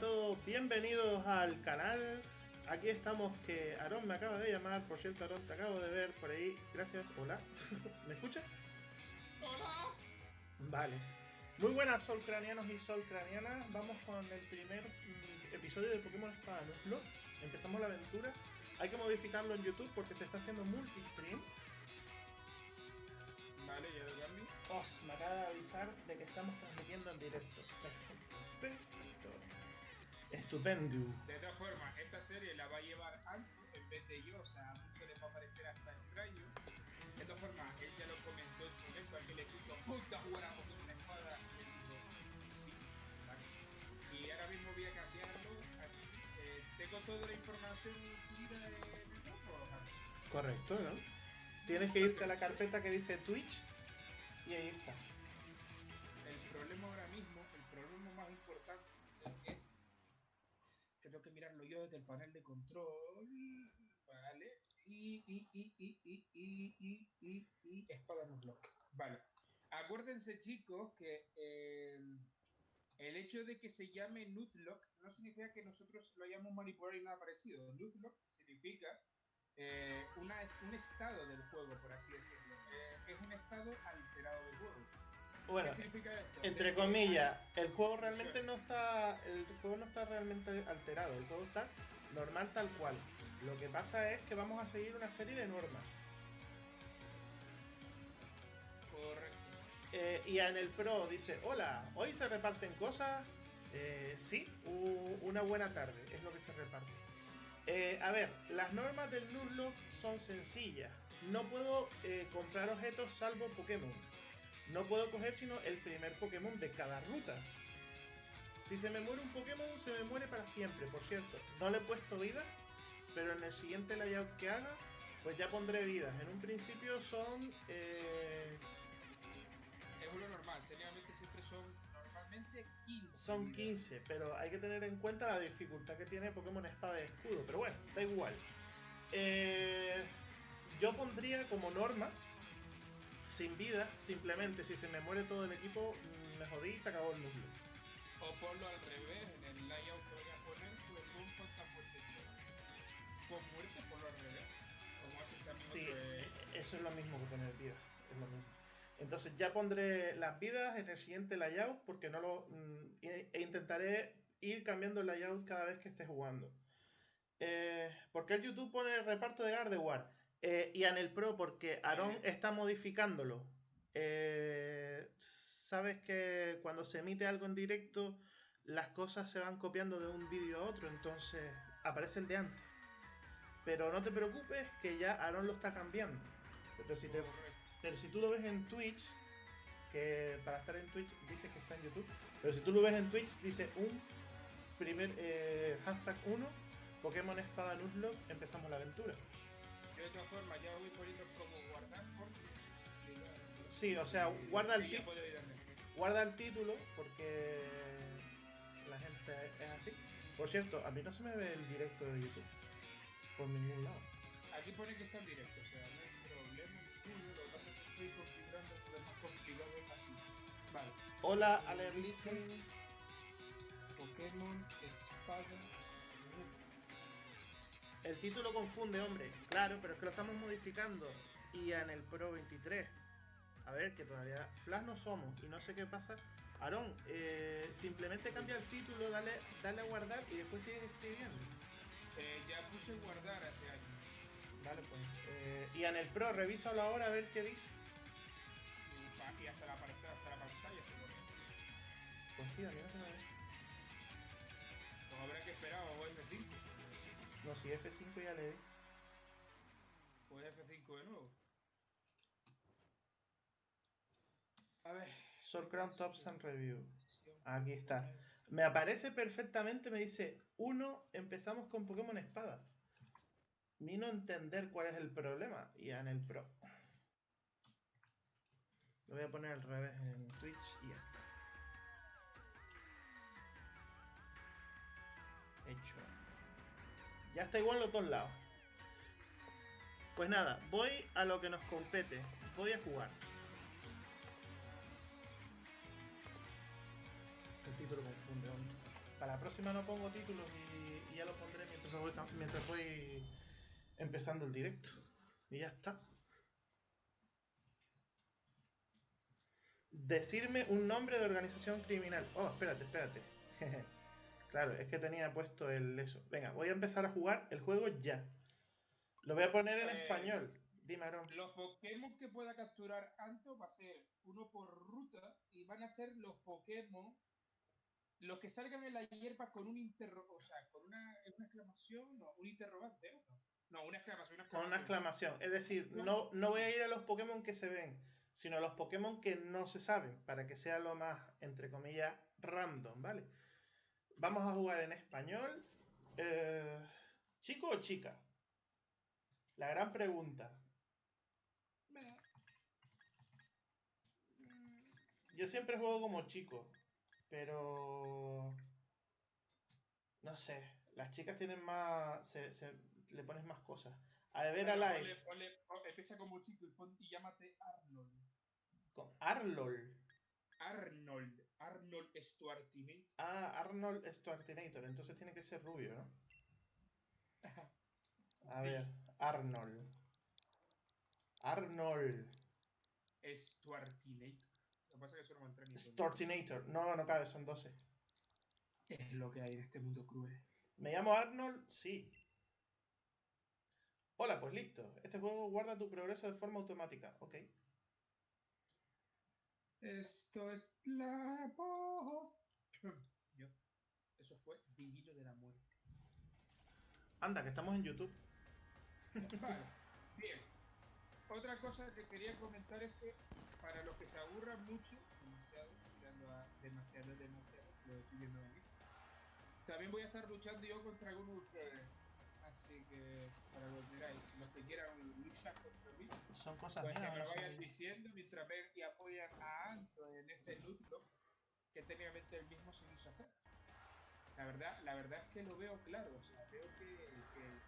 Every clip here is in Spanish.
todos, bienvenidos al canal. Aquí estamos que Aarón me acaba de llamar, por cierto Aarón te acabo de ver por ahí, gracias, hola. ¿Me escuchas? Hola. Vale. Muy buenas solcranianos y solcranianas, vamos con el primer mm, episodio de Pokémon Espada Nuzlocke. Empezamos la aventura. Hay que modificarlo en YouTube porque se está haciendo multistream. Vale, ya lo cambio. Os me acaba de avisar de que estamos transmitiendo en directo. Perfecto, perfecto. Estupendo. De todas formas, esta serie la va a llevar Anto en vez de yo, o sea, a muchos les va a aparecer hasta extraño. De todas formas, él ya lo comentó en su momento, que le puso puta jugar a Pokémon una espada. Y él dijo, sí, vale. Y ahora mismo voy a cambiarlo. Aquí, eh, tengo toda la información subida en el grupo. Correcto, ¿no? Tienes que irte a la carpeta que dice Twitch y ahí está. Desde el panel de control. Vale. Y, y, y, y, y, y, y, y, y espada Nuzlocke. Vale. Acuérdense, chicos, que eh, el hecho de que se llame Nuzlocke no significa que nosotros lo hayamos manipulado y nada parecido. Nuzlocke significa eh, una, un estado del juego, por así decirlo. Eh, es un estado alterado del juego. Bueno, ¿Qué significa esto? entre comillas, el juego realmente no está. El juego no está realmente alterado, el juego está normal tal cual. Lo que pasa es que vamos a seguir una serie de normas. Correcto. Eh, y en el Pro dice, hola, hoy se reparten cosas. Eh, sí, una buena tarde, es lo que se reparte. Eh, a ver, las normas del Nuzlocke son sencillas. No puedo eh, comprar objetos salvo Pokémon. No puedo coger sino el primer Pokémon de cada ruta. Si se me muere un Pokémon, se me muere para siempre, por cierto. No le he puesto vida, pero en el siguiente layout que haga, pues ya pondré vidas. En un principio son... eh, Es lo normal, técnicamente siempre son normalmente 15. Son vidas. 15, pero hay que tener en cuenta la dificultad que tiene Pokémon Espada y Escudo. Pero bueno, da igual. Eh, yo pondría como norma, sin vida, simplemente si se me muere todo el equipo, me jodí y se acabó el núcleo. O ponlo al revés, en el layout que voy a poner, pues muertes tiene. Con muerte, ponlo al revés. Como hace también Sí, eso es lo mismo que poner vida. Es lo mismo. Entonces ya pondré las vidas en el siguiente layout porque no lo mm, e, e intentaré ir cambiando el layout cada vez que esté jugando. Eh, porque el YouTube pone el reparto de Gardevoir eh, y en el Pro porque Aaron está modificándolo. Eh, Sabes que cuando se emite algo en directo las cosas se van copiando de un vídeo a otro, entonces aparece el de antes. Pero no te preocupes que ya Aaron lo está cambiando. Pero si, te, correcto. pero si tú lo ves en Twitch, que para estar en Twitch dice que está en YouTube, pero si tú lo ves en Twitch dice un primer eh, hashtag 1, Pokémon Espada Nuzlocke, empezamos la aventura. De todas formas ya voy poniendo como guardar porque... Sí, o sea, guarda el, ayudarme. guarda el título porque la gente es así. Por cierto, a mí no se me ve el directo de YouTube por ningún lado. Aquí pone que está en directo, o sea, no hay problema. Lo que pasa es que estoy configurando lo más complicado así. Vale. Hola, Alerlisten. Pokémon Espada. El título confunde, hombre. Claro, pero es que lo estamos modificando. Y en el Pro 23. A ver, que todavía Flash no somos. Y no sé qué pasa. Aarón, eh, simplemente cambia el título, dale, dale a guardar y después sigues escribiendo. Eh, ya puse guardar hace años. Vale, pues. eh, y en el Pro, revísalo ahora a ver qué dice. Y hasta la hasta la pantalla pone. Pues tío, a mí no No, si F5 ya le di. O F5 de nuevo. A ver. Sword Crown Tops and Review. Aquí está. Me aparece perfectamente, me dice 1, empezamos con Pokémon Espada. Vino a entender cuál es el problema. Y en el Pro. Lo voy a poner al revés en Twitch y ya está. Hecho. Ya está igual los dos lados. Pues nada, voy a lo que nos compete. Voy a jugar. El título confunde. Para la próxima no pongo títulos y, ya lo pondré mientras voy, mientras voy empezando el directo. Y ya está. Decirme un nombre de organización criminal. Oh, espérate, espérate. claro, es que tenía puesto el eso. Venga, voy a empezar a jugar el juego ya. Lo voy a poner en Eh, español. Dime, Aaron. Los Pokémon que pueda capturar Anto va a ser uno por ruta y van a ser los Pokémon los que salgan en la hierba con un interro, o sea, con una, una exclamación, no, un interrogante, ¿no? No, una exclamación, una Con una exclamación. Es decir, no, no voy a ir a los Pokémon que se ven, sino a los Pokémon que no se saben, para que sea lo más, entre comillas, random, ¿vale? Vamos a jugar en español. Eh, ¿Chico o chica? La gran pregunta. Yo siempre juego como chico, pero... No sé, las chicas tienen más... Se, se- le pones más cosas. A ver a live. pon- empieza como chico y, pon- y llámate Arnold. Con Arlol. Arnold. Arnold Schwarzenegger. Ah, Arnold Schwarzenegger. Entonces tiene que ser rubio, ¿no? A Sí. ver, Arnold. Arnold. Schwarzenegger. Lo que pasa es que ni con- Stortinator. No, no cabe, son 12. Es lo que hay en este mundo cruel. ¿Me llamo Arnold? Sí. Hola, pues listo. Este juego guarda tu progreso de forma automática. Ok. Esto es la voz. Yo. Eso fue Divino de la Muerte. Anda, que estamos en YouTube. Vale, bien. Otra cosa que quería comentar es que para los que se aburran mucho, demasiado, tirando a demasiado, demasiado, lo estoy viendo aquí, también voy a estar luchando yo contra algunos de ustedes. Así que, para los los que quieran luchar contra mí, Son cosas pues que me lo vayan diciendo mientras ven y apoyan a Anto en este block, que técnicamente el mismo se hizo hacer. La verdad, la verdad es que lo veo claro, o sea, veo que, que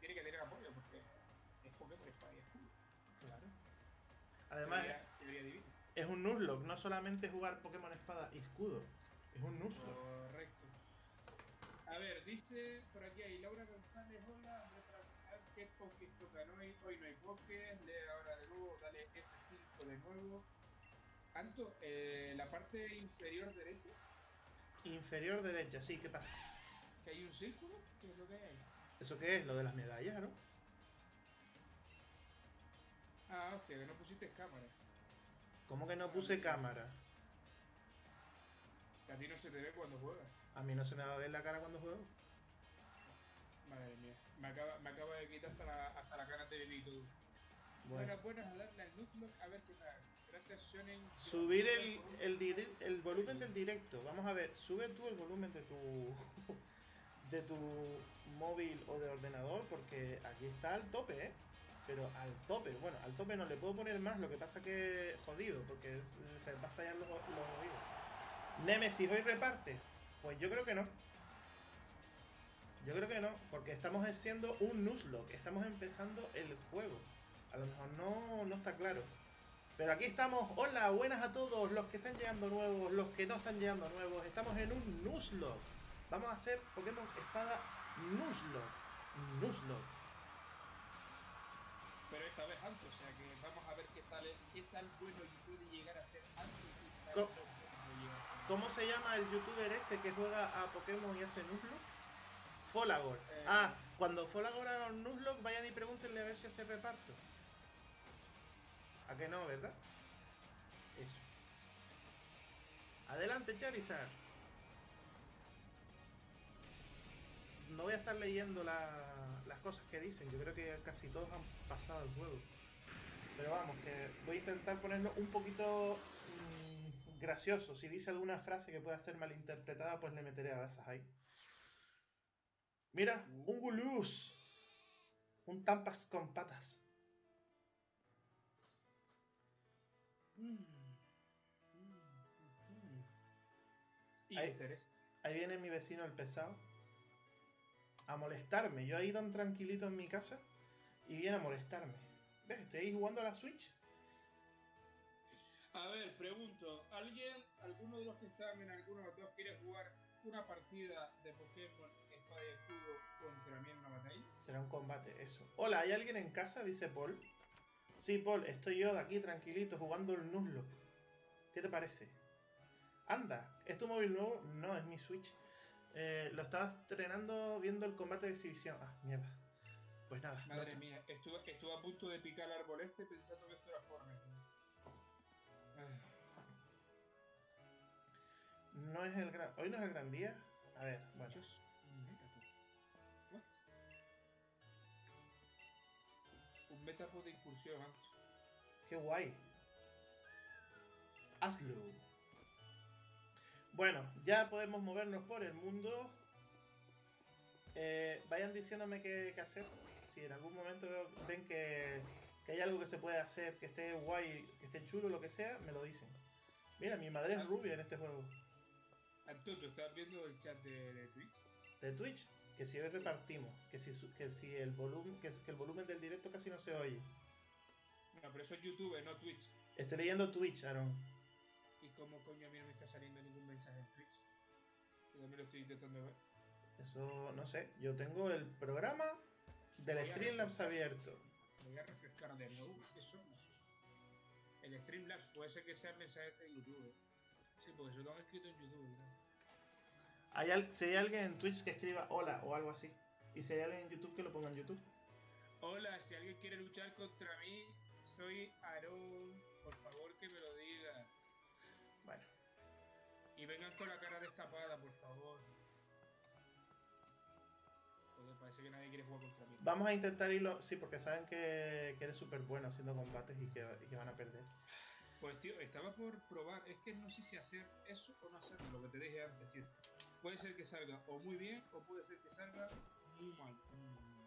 tiene que tener apoyo porque es Pokémon Espada y Escudo. Claro. Además, Teoría- teoría divina. es un Nuzlocke. No solamente jugar Pokémon Espada y Escudo. Es un Nuzlocke. Correcto. A ver, dice por aquí hay Laura González, hola, Andrés para saber qué Pokés tocan hoy. Hoy no hay Pokés, lee ahora de nuevo, dale F5 de nuevo. Anto, eh, la parte inferior derecha, Inferior derecha, sí, ¿qué pasa? que hay un círculo, ¿qué es lo que hay ahí? ¿Eso qué es? Lo de las medallas, ¿no? Ah, hostia, que no pusiste cámara. ¿Cómo que no puse cámara? Que a ti no se te ve cuando juegas. A mí no se me va a ver la cara cuando juego. Madre mía, me acaba, me acaba de quitar hasta la, hasta la cara de Benito. Bueno. Buenas, buenas, darle al Nuzlocke a ver qué tal. Gracias, Shonen. Subir el, el, dire- el volumen del directo. Vamos a ver, sube tú el volumen de tu de tu móvil o de ordenador porque aquí está al tope, ¿eh? Pero al tope, bueno, al tope no le puedo poner más, lo que pasa que jodido, porque es- se va a estallar los, los oídos. Nemesis hoy reparte. Pues yo creo que no. Yo creo que no, porque estamos haciendo un Nuzlocke, estamos empezando el juego. A lo mejor no, no está claro. Pero aquí estamos, hola, buenas a todos los que están llegando nuevos, los que no están llegando nuevos. Estamos en un Nuzlocke. Vamos a hacer Pokémon Espada Nuzlocke. Nuzlocke. Pero esta vez alto, o sea que vamos a ver qué tal, qué tal bueno puede llegar a ser alto y ¿Cómo se llama el youtuber este que juega a Pokémon y hace Nuzlocke? Folagor. Eh. Ah, cuando Folagor haga un Nuzlocke, vayan y pregúntenle a ver si hace reparto. ¿A que no, verdad? Eso. Adelante, Charizard. No voy a estar leyendo la- las cosas que dicen. Yo creo que casi todos han pasado el juego. Pero vamos, que voy a intentar ponerlo un poquito gracioso. Si dice alguna frase que pueda ser malinterpretada, pues le meteré a esas ahí. Mira, un Gulus. Un Tampas con patas. Mm. Ahí. Ahí viene mi vecino el pesado. A molestarme. Yo ahí tan tranquilito en mi casa. Y viene a molestarme. ¿Ves? Estoy ahí jugando a la Switch. A ver, pregunto, ¿alguien, alguno de los que están en alguno de los dos quiere jugar una partida de Pokémon Espada y Escudo contra mí en una batalla? Será un combate, eso. Hola, ¿hay alguien en casa? Dice Paul. Sí, Paul, estoy yo de aquí tranquilito jugando el Nuzlocke. ¿Qué te parece? Anda, ¿es tu móvil nuevo? No, es mi Switch. Eh, lo estaba estrenando viendo el combate de exhibición. Ah, mierda. Pues nada. Madre mía, estuve, estuve a punto de picar el árbol este pensando que esto era Fortnite. No es el gran. Hoy no es el gran día. A ver, bueno. Un Metapod. What? Un Metapod de incursión, ¿eh? Qué guay. Hazlo. Bueno, ya podemos movernos por el mundo. Eh, vayan diciéndome qué, qué hacer. Si en algún momento veo- ven que, que hay algo que se puede hacer, que esté guay, que esté chulo, lo que sea, me lo dicen. Mira, mi madre es rubia en este juego. Antonio, ¿tú estás viendo el chat de, de Twitch? De Twitch, que si hoy repartimos, que si, que si el volumen, que, que el volumen del directo casi no se oye. No, pero eso es YouTube, no Twitch. Estoy leyendo Twitch, Aaron. ¿Y cómo coño a mí no me está saliendo ningún mensaje en Twitch? Yo también lo estoy intentando ver. Eso no sé. Yo tengo el programa del Streamlabs abierto. Voy a refrescar de nuevo. Eso. El Streamlabs puede ser que sea el mensaje de YouTube. ¿eh? Sí, porque eso lo han escrito en YouTube. ¿no? Hay al- si hay alguien en Twitch que escriba hola o algo así. Y si hay alguien en YouTube que lo ponga en YouTube. Hola, si alguien quiere luchar contra mí, soy Aarón. Por favor, que me lo diga. Bueno, Y vengan con la cara destapada, por favor. Que nadie quiere jugar contra mí. vamos a intentar irlo. Sí, porque saben que, que eres súper bueno haciendo combates y que, y que van a perder. Pues tío, estaba por probar, es que no sé si hacer eso o no hacerlo, lo que te dije antes, tío. Puede ser que salga o muy bien o puede ser que salga muy mal. Mm.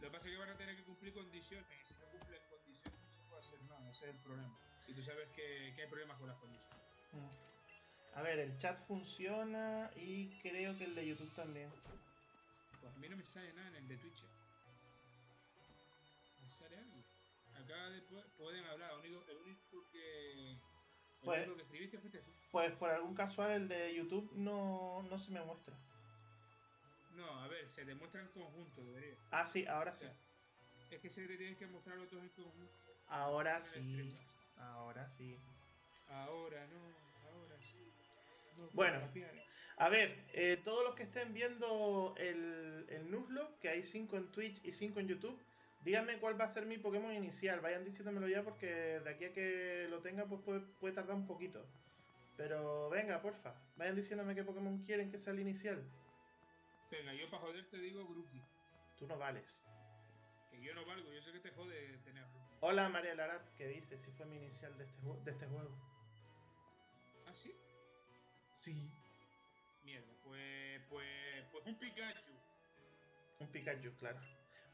Lo que pasa es que van a tener que cumplir condiciones y si no cumplen condiciones no se puede hacer nada, ese es el problema. Y tú sabes que, que hay problemas con las condiciones. Mm. A ver, el chat funciona y creo que el de YouTube también. Pues a mí no me sale nada en el de Twitch. ¿Me sale algo? Acá después pueden hablar, el único, el único que... El Pues- único que escribiste fuiste tú. Pues por algún casual el de YouTube no, no se me muestra. No, a ver, se demuestra en conjunto, debería. Ah, sí, ahora O sí. es que se te tienen que mostrar los dos en conjunto. Ahora en sí. Ahora sí. Ahora no, ahora sí. No, Bueno. A ver, eh, todos los que estén viendo el, el Nuzlocke, que hay 5 en Twitch y 5 en YouTube, díganme cuál va a ser mi Pokémon inicial. Vayan diciéndomelo ya porque de aquí a que lo tenga pues puede, puede tardar un poquito. Pero venga, porfa, vayan diciéndome qué Pokémon quieren que sea el inicial. Venga, yo para joder te digo Grookey. Tú no vales. Que yo no valgo, yo sé que te jode tener. Hola María Larat, que dice si fue mi inicial de este, de este juego. ¿Ah, sí? Sí. Mierda, pues, pues, pues un Pikachu. Un Pikachu, claro.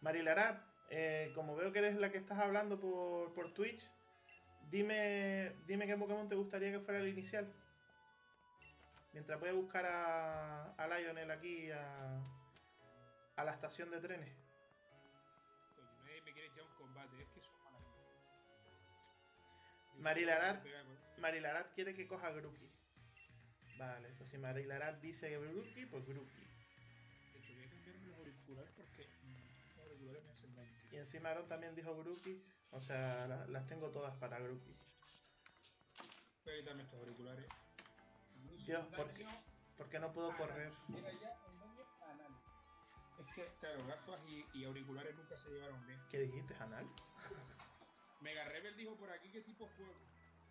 Marilarat, eh, como veo que eres la que estás hablando por, por Twitch, dime, dime qué Pokémon te gustaría que fuera el inicial. Mientras voy a buscar a, a Lionel aquí a, a la estación de trenes. Coño, nadie me quiere echar un combate, es que son malas. Marilarat. Marilarat quiere que coja Grookey. Vale, pues si Marilarat dice Grookey, pues Grookey. De hecho, voy a cambiarme los auriculares porque los auriculares me hacen daño. Y encima Aaron también dijo Grookey. O sea, la- las tengo todas para Grookey. Voy a quitarme estos auriculares. Dios, ¿por qué? ¿Por qué no puedo correr? Llega ya anal. Es que, claro, gafas y, y auriculares nunca se llevaron bien. ¿Qué dijiste, Anal? Mega Rebel dijo por aquí que tipo fuego.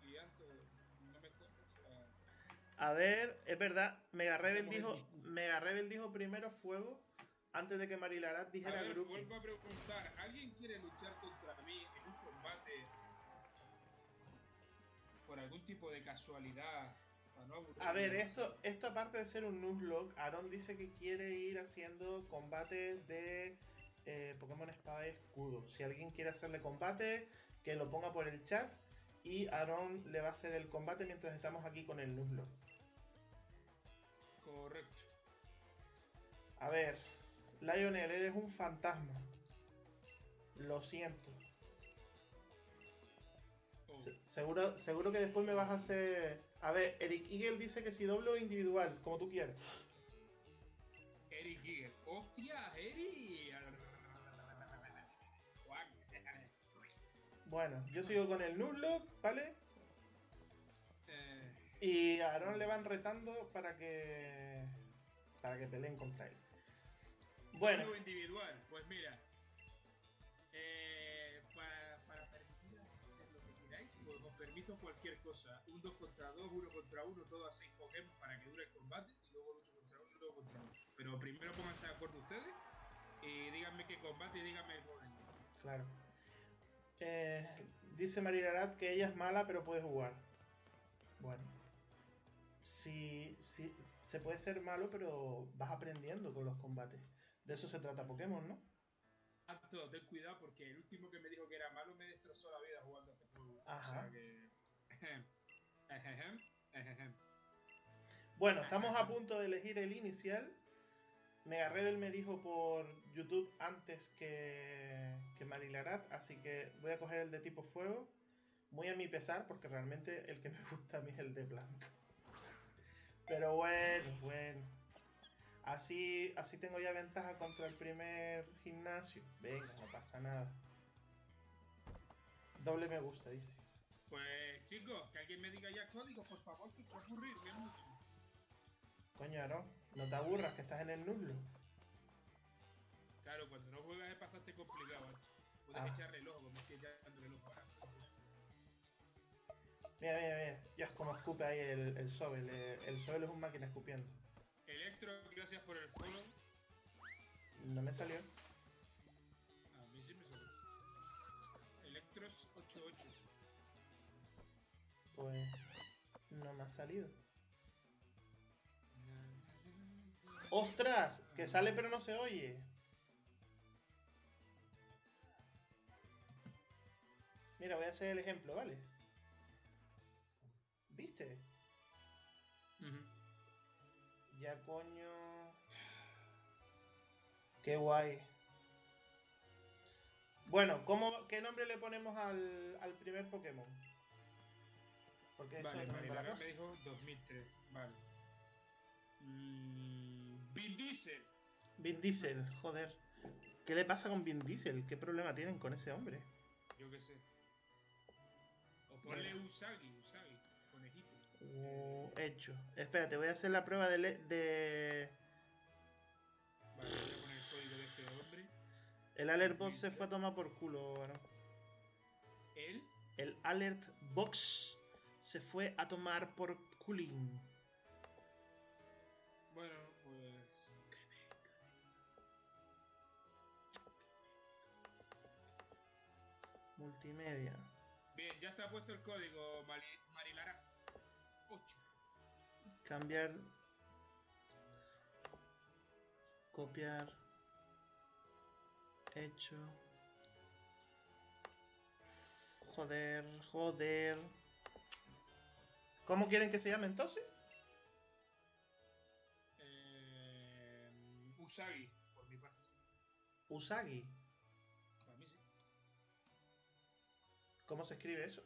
Y antes no me cuento, A ver, es verdad, Mega Rebel dijo. Mega Rebel dijo primero fuego antes de que Marilarat A dijera ver, Grookey. vuelvo a preguntar, ¿alguien quiere luchar contra mí en un combate por algún tipo de casualidad? No? A ver, esto, esto aparte de ser un Nuzlocke, Aaron dice que quiere ir haciendo combates de eh, Pokémon Espada y Escudo. Si alguien quiere hacerle combate, que lo ponga por el chat y Aaron le va a hacer el combate mientras estamos aquí con el Nuzlocke. Correcto. A ver, Lionel, eres un fantasma. Lo siento. Oh. Se- Seguro, seguro que después me vas a hacer. A ver, Eric Eagle dice que si doble o individual, como tú quieras. Eric Giger. ¡Hostia, Eric! Bueno, yo sigo con el Nuzlocke, ¿vale? Y a Aaron le van retando para que. para que peleen contra él. Bueno, Juego individual, pues mira. Eh, para, para permitir hacer lo que queráis, pues os permito cualquier cosa. Un 2 contra 2, 1 contra 1, todo a 6 Pokémon para que dure el combate. Y luego lucho contra 1 y luego contra 2. Pero primero pónganse de acuerdo ustedes. Y díganme qué combate y díganme el orden. claro. Eh, dice Marilarat que ella es mala, pero puede jugar. Bueno. Sí, sí, se puede ser malo, pero vas aprendiendo con los combates. De eso se trata Pokémon, ¿no? Tanto, ten cuidado porque el último que me dijo que era malo me destrozó la vida jugando a este juego. Ajá. O sea que. Ejejem, ejejem. Bueno, estamos a punto de elegir el inicial. Megarrebel me dijo por YouTube antes que, que Marilarat, así que voy a coger el de tipo fuego. Muy a mi pesar, porque realmente el que me gusta a mí es el de planta. Pero bueno, bueno. Así, así tengo ya ventaja contra el primer gimnasio. Venga, no pasa nada. Doble me gusta, dice. Pues chicos, que alguien me diga ya códigos, por favor, que quiero aburrirme mucho. Coño, Aaron, no te aburras que estás en el nublo. Claro, cuando no juegas es bastante complicado. ¿eh? Puedes Ah. echar reloj, como estoy echando reloj ahora. Mira, mira, mira. Ya es como escupe ahí el, el Sobel. eh, El Sobel es un máquina escupiendo. Electro, gracias por el follow. No me salió. A mí sí me salió. Electros 88. Pues no me ha salido. ¡Ostras! Que sale pero no se oye. Mira, voy a hacer el ejemplo, ¿vale? ¿Viste? Ya coño. Qué guay. Bueno, ¿cómo, ¿qué nombre le ponemos al, al primer Pokémon? Porque eso Vale, no vale, la me dijo 2003. Vale. Mm, Vin Diesel. Vin Diesel, joder. ¿Qué le pasa con Vin Diesel? ¿Qué problema tienen con ese hombre? Yo qué sé. O ponle. Usagi, Usagi. Uh, hecho. Espérate, voy a hacer la prueba de... le- de... Vale, voy a poner el código de este hombre. El Alert Box se fue a tomar por culo, Aaron. Él, El Alert Box se fue a tomar por culín. bueno, pues. Multimedia. Bien, ya está puesto el código. 8. Cambiar. Copiar. Hecho. Joder, joder. ¿Cómo quieren que se llame entonces? Eh, Usagi, por mi parte. Usagi. Para mí sí. ¿Cómo se escribe eso?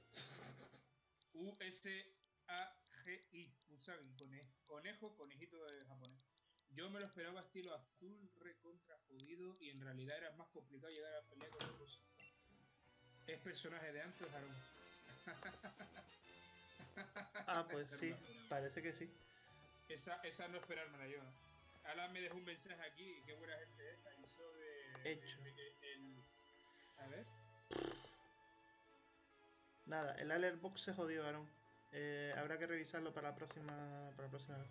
U-S-A-G-I. Usagi, cone- conejo, conejito de japonés. Yo me lo esperaba estilo azul, recontra jodido, y en realidad era más complicado llegar a pelear con los Es personaje de antes, Aaron. Ah, pues sí, parece que sí. Esa, esa no esperármela yo. Alan me dejó un mensaje aquí, qué buena gente es, avisó de... Hecho. de- de- el- a ver. Nada, el Alert Box se jodió, Aaron. Eh, habrá que revisarlo para la próxima. Para la próxima vez.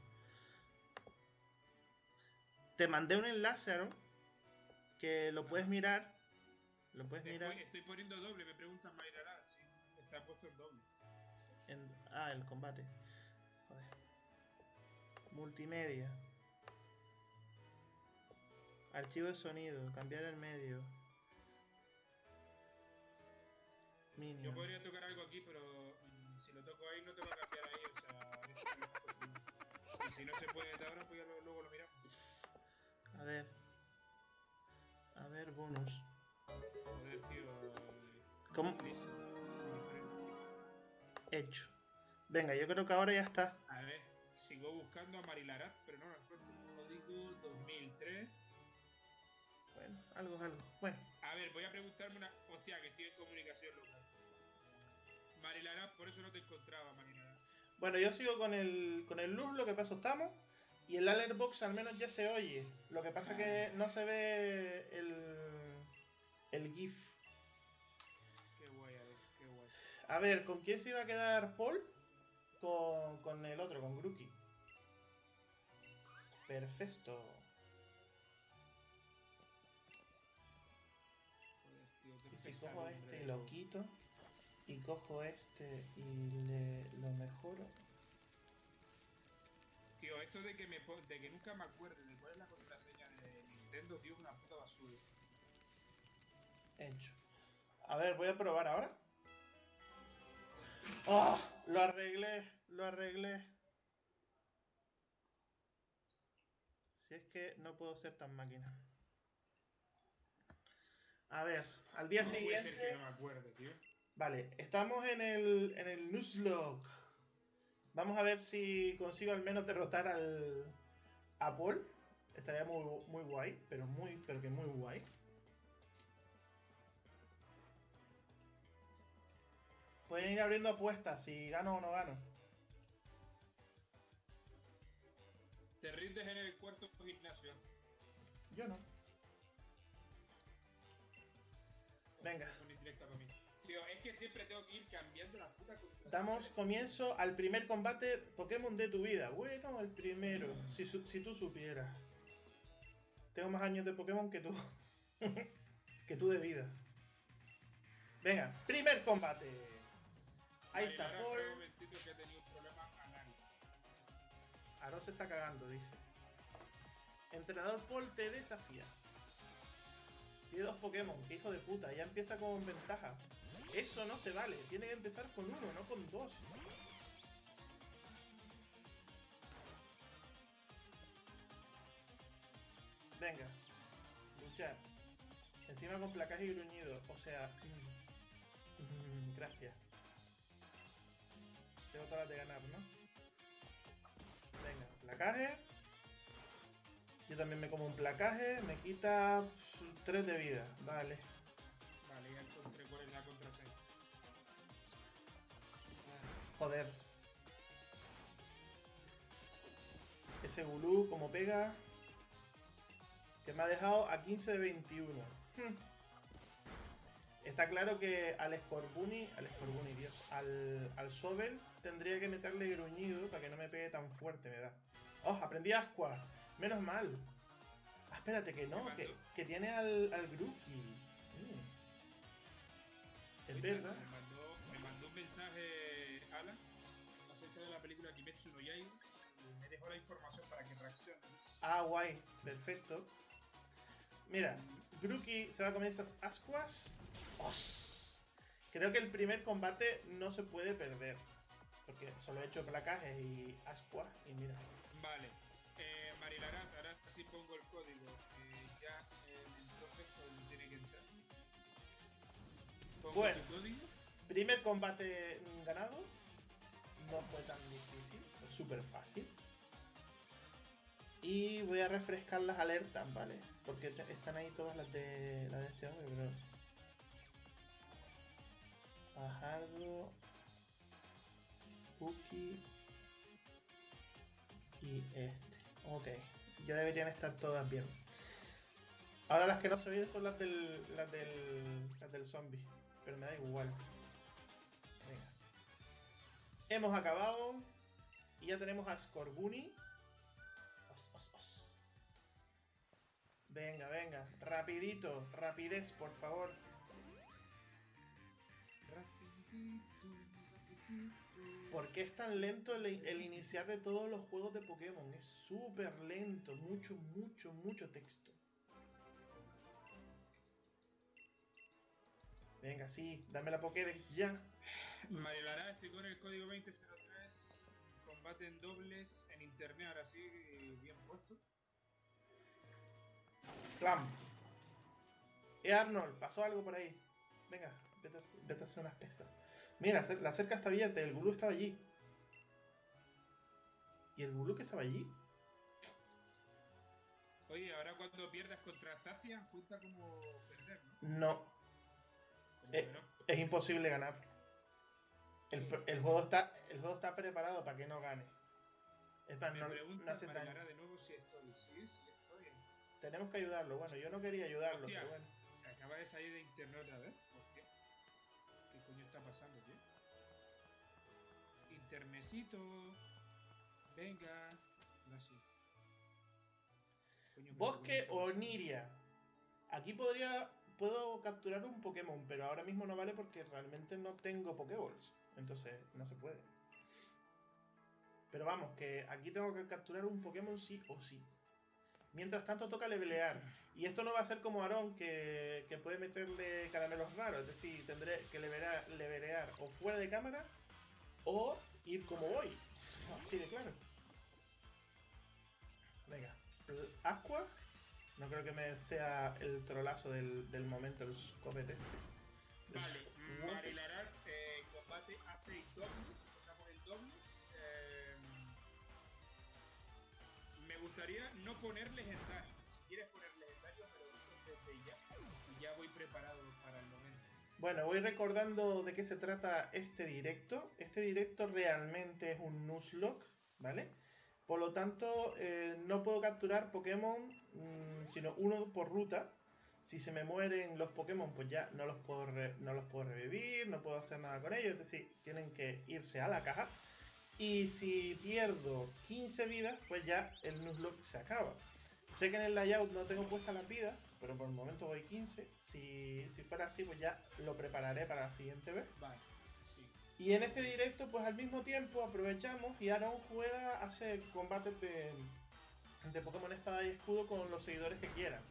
Te mandé un enlace, Aaron. Que lo puedes mirar. Lo puedes Después mirar estoy poniendo doble, me preguntan Mayra, sí. Está puesto en doble. en. Ah, el combate. Joder. Multimedia. Archivo de sonido. Cambiar el medio. Minion. Yo podría tocar algo aquí, pero toco ahí no te va a cambiar ahí, o sea, eso es lo que está puesto. Y si no se puede de ahora, pues ya lo- luego lo miramos. A ver. A ver, bonus. Joder, tío. ¿Cómo? Hecho. Venga, yo creo que ahora ya está. A ver, sigo buscando a Marilarat, pero no encuentro un código 2003. Bueno, algo es algo. Bueno, A ver, voy a preguntarme una. Hostia, que estoy en comunicación local. Marilarat, por eso no te encontraba, Marilarat. bueno, yo sigo con el, con el luz, lo que pasó estamos. Y el alertbox al menos ya se oye. Lo que pasa que no se ve el, el GIF. Qué guay, a ver, qué guay. A ver, ¿con quién se iba a quedar Paul? Con, con el otro, con Grookey. Perfecto. Joder, tío, qué Y si cojo este y Y cojo este y le, lo mejoro. Tío, esto de que, me, de que nunca me acuerde de cuál es la contraseña de Nintendo, tío, es una puta basura. Hecho. A ver, voy a probar ahora. ¡Oh! Lo arreglé, lo arreglé. Si es que no puedo ser tan máquina. A ver, al día No puede ser siguiente. que no me acuerde, tío. Vale, estamos en el, en el Nuzlocke. Vamos a ver si consigo al menos derrotar al a Paul. Estaría muy, muy guay, pero muy, pero que muy guay. Pueden ir abriendo apuestas si gano o no gano. Te rindes en el cuarto gimnasio. Yo no. Venga. Una indirecta para mí. Tío, es que siempre tengo que ir cambiando la puta. Damos comienzo al primer combate Pokémon de tu vida. Bueno, el primero. Si, tú supieras. Tengo más años de Pokémon que tú. que tú de vida. Venga, primer combate. Ahí está, Paul. que. Aaron se está cagando, dice. Entrenador Paul te desafía. Tiene dos Pokémon, qué hijo de puta, ya empieza con ventaja. Eso no se vale, tiene que empezar con uno, no con dos. Venga, luchar. Encima con placaje y gruñido, o sea... mm, gracias. Tengo todas de ganar, ¿no? Venga, placaje. Yo también me como un placaje, me quita 3 de vida. Vale, Joder. Ese Gulú, como pega. Que me ha dejado a 15 de 21. Hmm. Está claro que al Scorbunny, al Scorbunny, Dios, al, al Sobel tendría que meterle gruñido para que no me pegue tan fuerte, me da. ¡Oh! Aprendí Asqua. Menos mal. Ah, espérate, que no, que, que tiene al, al Grookey. Mm. Es verdad. Me mandó, me mandó un mensaje y me dejó la información para que reacciones. Ah, guay, perfecto. Mira, Grookey se va a comer esas ascuas. ¡Os! Creo que el primer combate no se puede perder. Porque solo he hecho placajes y ascuas. Y mira. Vale. Eh, Marilarat, ahora sí pongo el código. eh, ya eh, entonces pues, tiene que entrar. Pongo Bueno. código. Primer combate ganado. No fue tan difícil. Súper fácil. Y voy a refrescar las alertas, ¿vale? Porque están ahí todas las de, las de este hombre, pero... Bajardo... Cookie... Y este. Ok. Ya deberían estar todas bien. Ahora las que no se oyen son las del, las del, las del zombie. Pero me da igual. Venga. Hemos acabado. Y ya tenemos a Scorbunny. Os, os, os. Venga, venga. Rapidito. Rapidez, por favor. ¿Por qué es tan lento el, iniciar de todos los juegos de Pokémon? Es súper lento. Mucho, mucho, mucho texto. Venga, sí. Dame la Pokédex ya. Marilarat, estoy con el código 2003. Combate en dobles en internet, ahora sí, bien puesto. Clam. Eh, Arnold, pasó algo por ahí. Venga, vete a, vete a hacer unas pesas. Mira, la cerca está abierta el Gulu estaba allí. ¿Y el Gulu que estaba allí? Oye, ahora cuando pierdas contra Zacian cuenta como perder, ¿no? No. Eh, es, imposible ganar. El, juego está, el juego está preparado para que no gane. Es para, no, no hace de nuevo si estoy. Sí, estoy. Tenemos que ayudarlo. Bueno, yo no quería ayudarlo, pero bueno. Se acaba de salir de internet a ver. ¿Por qué? ¿Qué coño está pasando, tío? Internecito. Venga. Gracias. Bosque o Niria. Aquí podría. Puedo capturar un Pokémon, pero ahora mismo no vale porque realmente no tengo Pokéballs. Entonces no se puede. Pero vamos, que aquí tengo que capturar un Pokémon sí o sí. Mientras tanto toca levelear. Y esto no va a ser como Aaron que, que puede meterle caramelos raros. Es decir, tendré que levelear, levelear o fuera de cámara o ir como voy. Así de claro. Venga. Aqua. No creo que me sea el trolazo del, del momento, el Scopet este. Vale, Marilarar, combate A6 doble. Estamos el doble. Eh, me gustaría no poner legendarios. Si quieres poner legendarios, me lo dices desde ya. Y ya voy preparado para el momento. Bueno, voy recordando de qué se trata este directo. Este directo realmente es un Nuzlocke, ¿vale? Por lo tanto, eh, no puedo capturar Pokémon, mm, sino uno por ruta. Si se me mueren los Pokémon, pues ya no los, puedo no los puedo revivir, no puedo hacer nada con ellos. Es decir, tienen que irse a la caja. Y si pierdo 15 vidas, pues ya el Nuzlocke se acaba. Sé que en el layout no tengo puesta la vida, pero por el momento voy 15. Si, si fuera así, pues ya lo prepararé para la siguiente vez. Vale. Y en este directo, pues al mismo tiempo aprovechamos y Aaron juega, hace combates de, de Pokémon Espada y Escudo con los seguidores que quieran.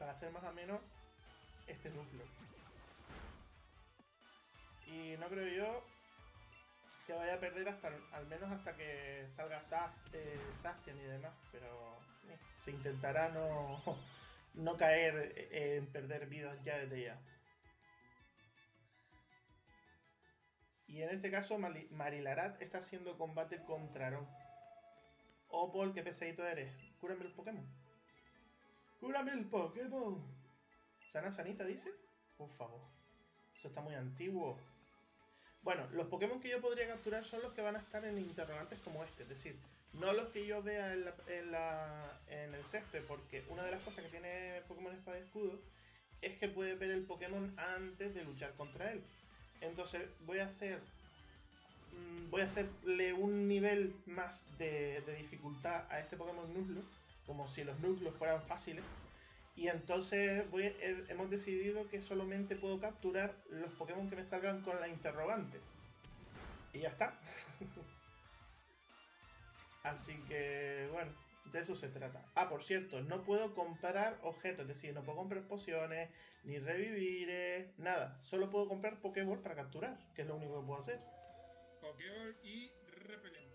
Para hacer más o menos este núcleo. Y no creo yo que vaya a perder hasta al menos hasta que salga Sass, eh, Sassian y demás. Pero eh, se intentará no, no caer en perder vidas ya desde ya. Y en este caso Marilarat está haciendo combate contra Aaron. Oh, qué pesadito eres. Cúrame el Pokémon. Cúrame el Pokémon. Sana Sanita dice. Por favor. Eso está muy antiguo. Bueno, los Pokémon que yo podría capturar son los que van a estar en interrogantes como este. Es decir, no los que yo vea en, el césped. Porque una de las cosas que tiene Pokémon Espada y Escudo es que puede ver el Pokémon antes de luchar contra él. Entonces voy a hacer. Mm, voy a hacerle un nivel más de, dificultad a este Pokémon Nuzlocke, como si los Nuzlocke fueran fáciles. Y entonces hemos decidido que solamente puedo capturar los Pokémon que me salgan con la interrogante. Y ya está. Así que, bueno, de eso se trata. Ah, por cierto, no puedo comprar objetos, es decir, no puedo comprar pociones, ni revivir, nada. Solo puedo comprar Pokéball para capturar, que es lo único que puedo hacer. Pokéball y repelente.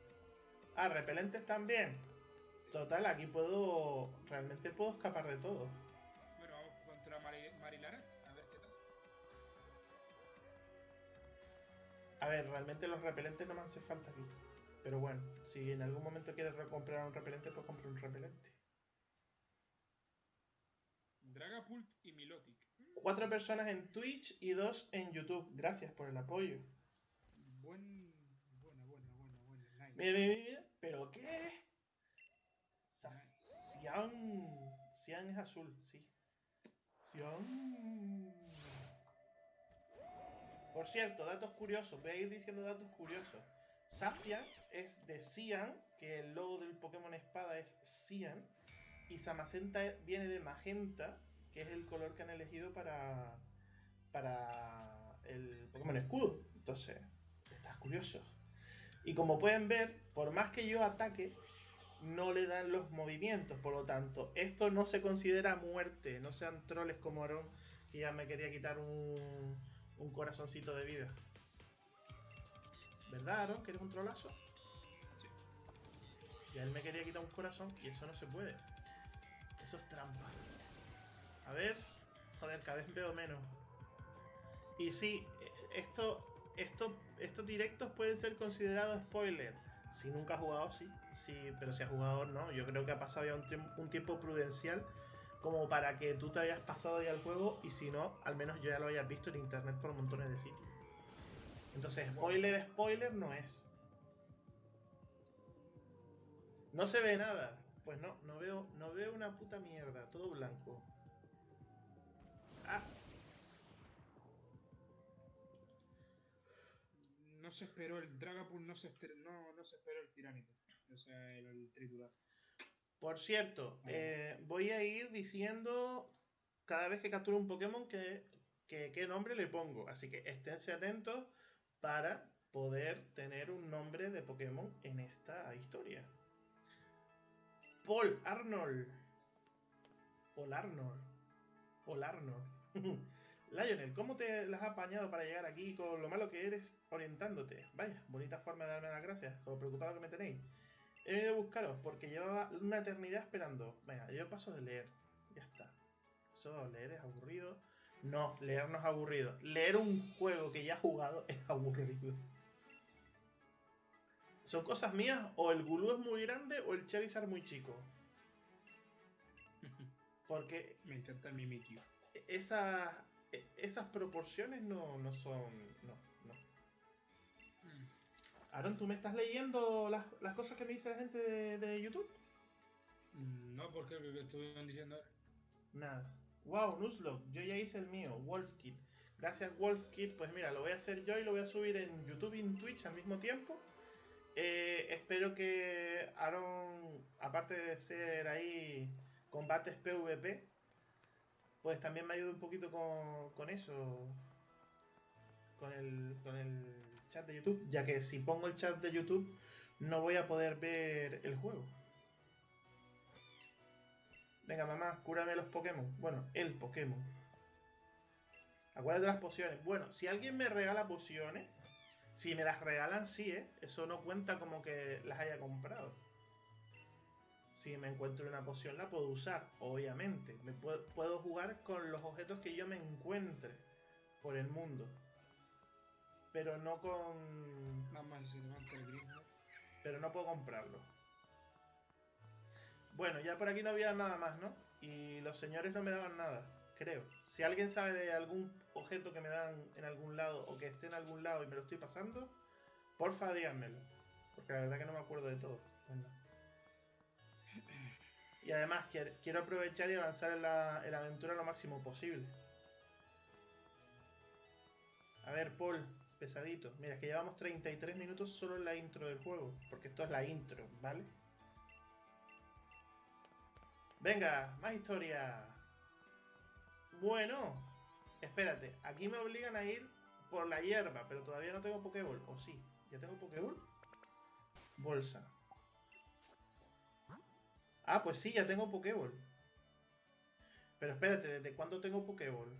Ah, repelentes también. Total, aquí puedo. Realmente puedo escapar de todo. Bueno, vamos contra Marilara, a ver qué tal. A ver, realmente los repelentes no me hacen falta aquí. Pero bueno, si en algún momento quieres comprar un repelente, pues compra un repelente. Dragapult y Milotic. Cuatro personas en Twitch y dos en YouTube. Gracias por el apoyo. Buen, buena, buena, buena, buena. Mira, mira, mira. ¿Pero qué? Cian. Es azul, sí. Cian. Por cierto, datos curiosos. Voy a ir diciendo datos curiosos. Sacia es de Cian, que el logo del Pokémon Espada es Cian. Y Samacenta viene de Magenta, que es el color que han elegido para, para el Pokémon Escudo. Entonces, estás curioso. Y como pueden ver, por más que yo ataque, no le dan los movimientos. Por lo tanto, esto no se considera muerte. No sean troles como Aaron, que ya me quería quitar un, un corazoncito de vida. ¿Verdad, Aaron? ¿Que eres un trolazo? Sí. Y él me quería quitar un corazón y eso no se puede. Eso es trampa. A ver. Joder, cada vez veo menos. Y sí, esto, esto estos directos pueden ser considerados spoiler. Si nunca has jugado, sí, sí, pero si has jugado, no. Yo creo que ha pasado ya un, tiempo prudencial como para que tú te hayas pasado ya el juego y si no, al menos yo ya lo hayas visto en internet por montones de sitios. Entonces, spoiler, spoiler no es. No se ve nada. Pues no, no veo, no veo una puta mierda, todo blanco. Ah. No se esperó el Dragapult, no se, no, no se esperó el Tiránito. O sea, el, triturar. Por cierto, eh, voy a ir diciendo cada vez que capture un Pokémon que, qué nombre le pongo. Así que esténse atentos para poder tener un nombre de Pokémon en esta historia. Paul Arnold. Paul Arnold. Paul Arnold. Lionel, ¿cómo te las has apañado para llegar aquí con lo malo que eres orientándote? Vaya, bonita forma de darme las gracias, con lo preocupado que me tenéis. He venido a buscaros porque llevaba una eternidad esperando. Venga, yo paso de leer. Ya está. Eso, leer es aburrido. No, leer no es aburrido. Leer un juego que ya he jugado es aburrido. ¿Son cosas mías o el Gulu es muy grande o el Charizard muy chico? Porque... Me encanta el Mimikyu. Esas, esas proporciones no, no son... No. Aaron, ¿tú me estás leyendo las, cosas que me dice la gente de, YouTube? Mm, no, porque qué estuvieron diciendo Nada. Wow, Nuzlocke, yo ya hice el mío, WolfKit. Gracias WolfKit, pues mira, lo voy a hacer yo y lo voy a subir en YouTube y en Twitch al mismo tiempo. Eh, espero que Aaron, aparte de ser ahí combates PvP, pues también me ayude un poquito con, eso, con el, con el de YouTube, ya que si pongo el chat de YouTube no voy a poder ver el juego. Venga, mamá, cúrame los Pokémon. Bueno, el Pokémon. Acuérdate las pociones. Bueno, si alguien me regala pociones, si me las regalan, sí, ¿eh? Eso no cuenta como que las haya comprado. Si me encuentro una poción, la puedo usar, obviamente. Me puedo, jugar con los objetos que yo me encuentre por el mundo. Pero no con. Nada más el Pero no puedo comprarlo. Bueno, ya por aquí no había nada más, ¿no? Y los señores no me daban nada creo. Si alguien sabe de algún objeto que me dan en algún lado o que esté en algún lado y me lo estoy pasando, porfa díganmelo. Porque la verdad que no me acuerdo de todo. Y además quiero aprovechar y avanzar en la, aventura lo máximo posible. A ver, Paul, pesadito. Mira, es que llevamos 33 minutos solo en la intro del juego. Porque esto es la intro, ¿vale? Venga, más historia. Bueno, espérate, aquí me obligan a ir por la hierba, pero todavía no tengo Pokéball. ¿O sí? ¿Ya tengo Pokéball? Bolsa. Ah, pues sí, ya tengo Pokéball. Pero espérate, ¿desde cuándo tengo Pokéball?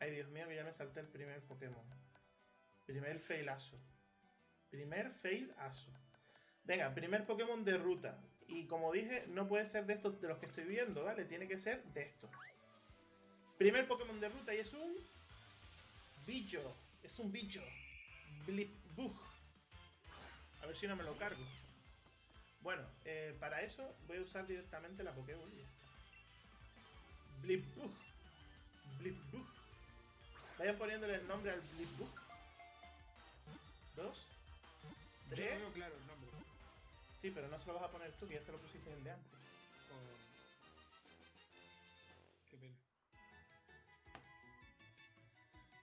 Ay, Dios mío, que ya me salté el primer Pokémon. Primer failazo. Primer failazo. Venga, primer Pokémon de ruta. Y como dije, no puede ser de estos de los que estoy viendo, ¿vale? Tiene que ser de estos. Primer Pokémon de ruta y es un... Bicho. Es un bicho. Blipbug. A ver si no me lo cargo. Bueno, eh, para eso voy a usar directamente la Pokéball y ya está. Blipbug. Blipbug. Vayan poniéndole el nombre al Blipbug. Dos. Tres. claro el nombre. Sí, pero no se lo vas a poner tú, que ya se lo pusiste el de antes. Oh. Qué pena.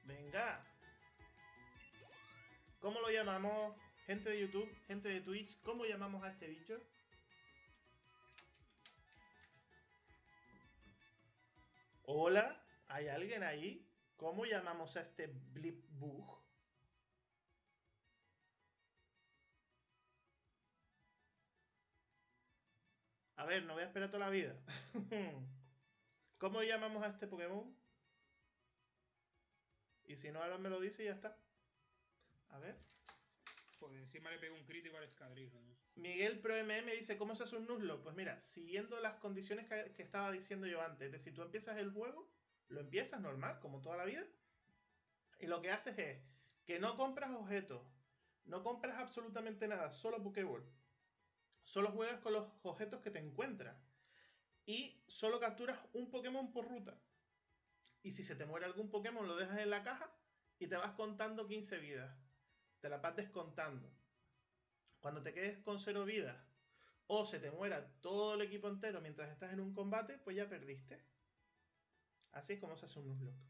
Venga. ¿Cómo lo llamamos? Gente de YouTube, gente de Twitch, ¿cómo llamamos a este bicho? Hola, ¿hay alguien ahí? ¿Cómo llamamos a este Blipbug? A ver, no voy a esperar toda la vida. ¿Cómo llamamos a este Pokémon? Y si no, ahora me lo dice y ya está. A ver. Pues encima le pego un crítico al escadrillo. Miguel Pro MM dice, ¿cómo se hace un Nuzlocke? Pues mira, siguiendo las condiciones que, que, estaba diciendo yo antes, de si tú empiezas el juego, lo empiezas normal, como toda la vida, y lo que haces es que no compras objetos, no compras absolutamente nada, solo Pokéball. Solo juegas con los objetos que te encuentras. Y solo capturas un Pokémon por ruta. Y si se te muere algún Pokémon, lo dejas en la caja y te vas contando 15 vidas. Te la vas descontando. Cuando te quedes con 0 vidas o se te muera todo el equipo entero mientras estás en un combate, pues ya perdiste. Así es como se hace un Nuzlocke.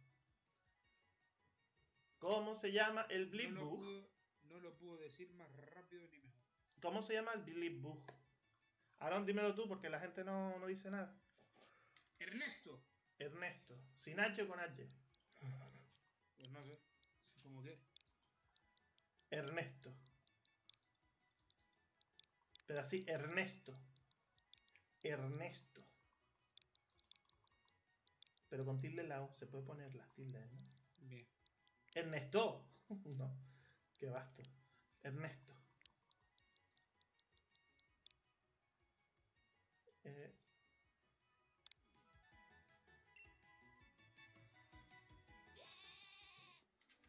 ¿Cómo se llama el Blip no, lo Bug? puedo, no lo puedo decir más rápido ni mejor. ¿Cómo se llama el Blip Bug? Aaron, dímelo tú porque la gente no, no dice nada. Ernesto. Ernesto. ¿Sin H o con H? Pues no sé. ¿Cómo que? Ernesto. Pero así, Ernesto. Ernesto. Pero con tilde la O se puede poner las tildes, ¿no? Bien. Ernesto. no. Qué basto. Ernesto. Eh,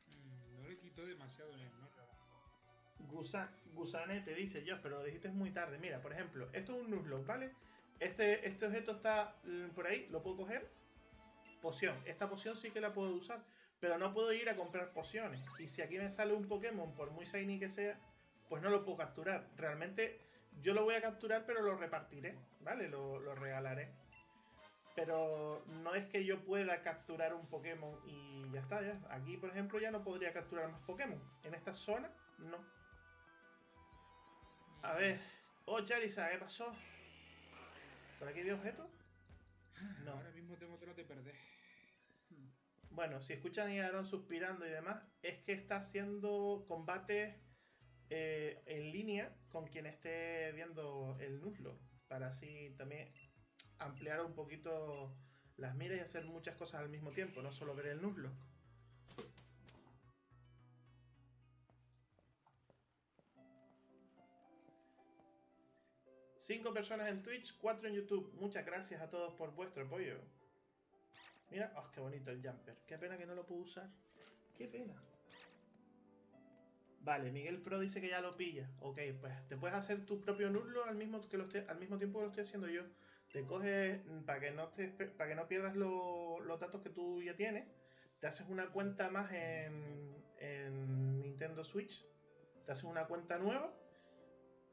Mm, no le quitó demasiado en el ¿no? Gusa- Gusanete dice yo, pero lo dijiste muy tarde. Mira, por ejemplo, esto es un Nuzlocke, ¿vale? Este, este objeto está mm, por ahí, lo puedo coger. Poción. Esta poción sí que la puedo usar, pero no puedo ir a comprar pociones. Y si aquí me sale un Pokémon, por muy shiny que sea, pues no lo puedo capturar. Realmente yo lo voy a capturar, pero lo repartiré, ¿vale? Lo, lo regalaré. Pero no es que yo pueda capturar un Pokémon y ya está, ya. Aquí, por ejemplo, ya no podría capturar más Pokémon. En esta zona, no. A ver. Oh, Charizard, ¿qué pasó? ¿Por aquí había objetos? No. Ahora mismo tengo otro de perder. Bueno, si escuchan a Aaron suspirando y demás, es que está haciendo combates eh, en línea con quien esté viendo el Nuzlocke. Para así también ampliar un poquito las miras y hacer muchas cosas al mismo tiempo, no solo ver el Nuzlocke. Cinco personas en Twitch, cuatro en YouTube. Muchas gracias a todos por vuestro apoyo. Mira, oh, qué bonito el jumper. Qué pena que no lo puedo usar. Qué pena. Vale, Miguel Pro dice que ya lo pilla. Ok, pues te puedes hacer tu propio nullo al mismo, que al mismo tiempo que lo estoy haciendo yo. Te coges, mm, para que no, te, para que no pierdas lo- los datos que tú ya tienes, te haces una cuenta más en, en Nintendo Switch. Te haces una cuenta nueva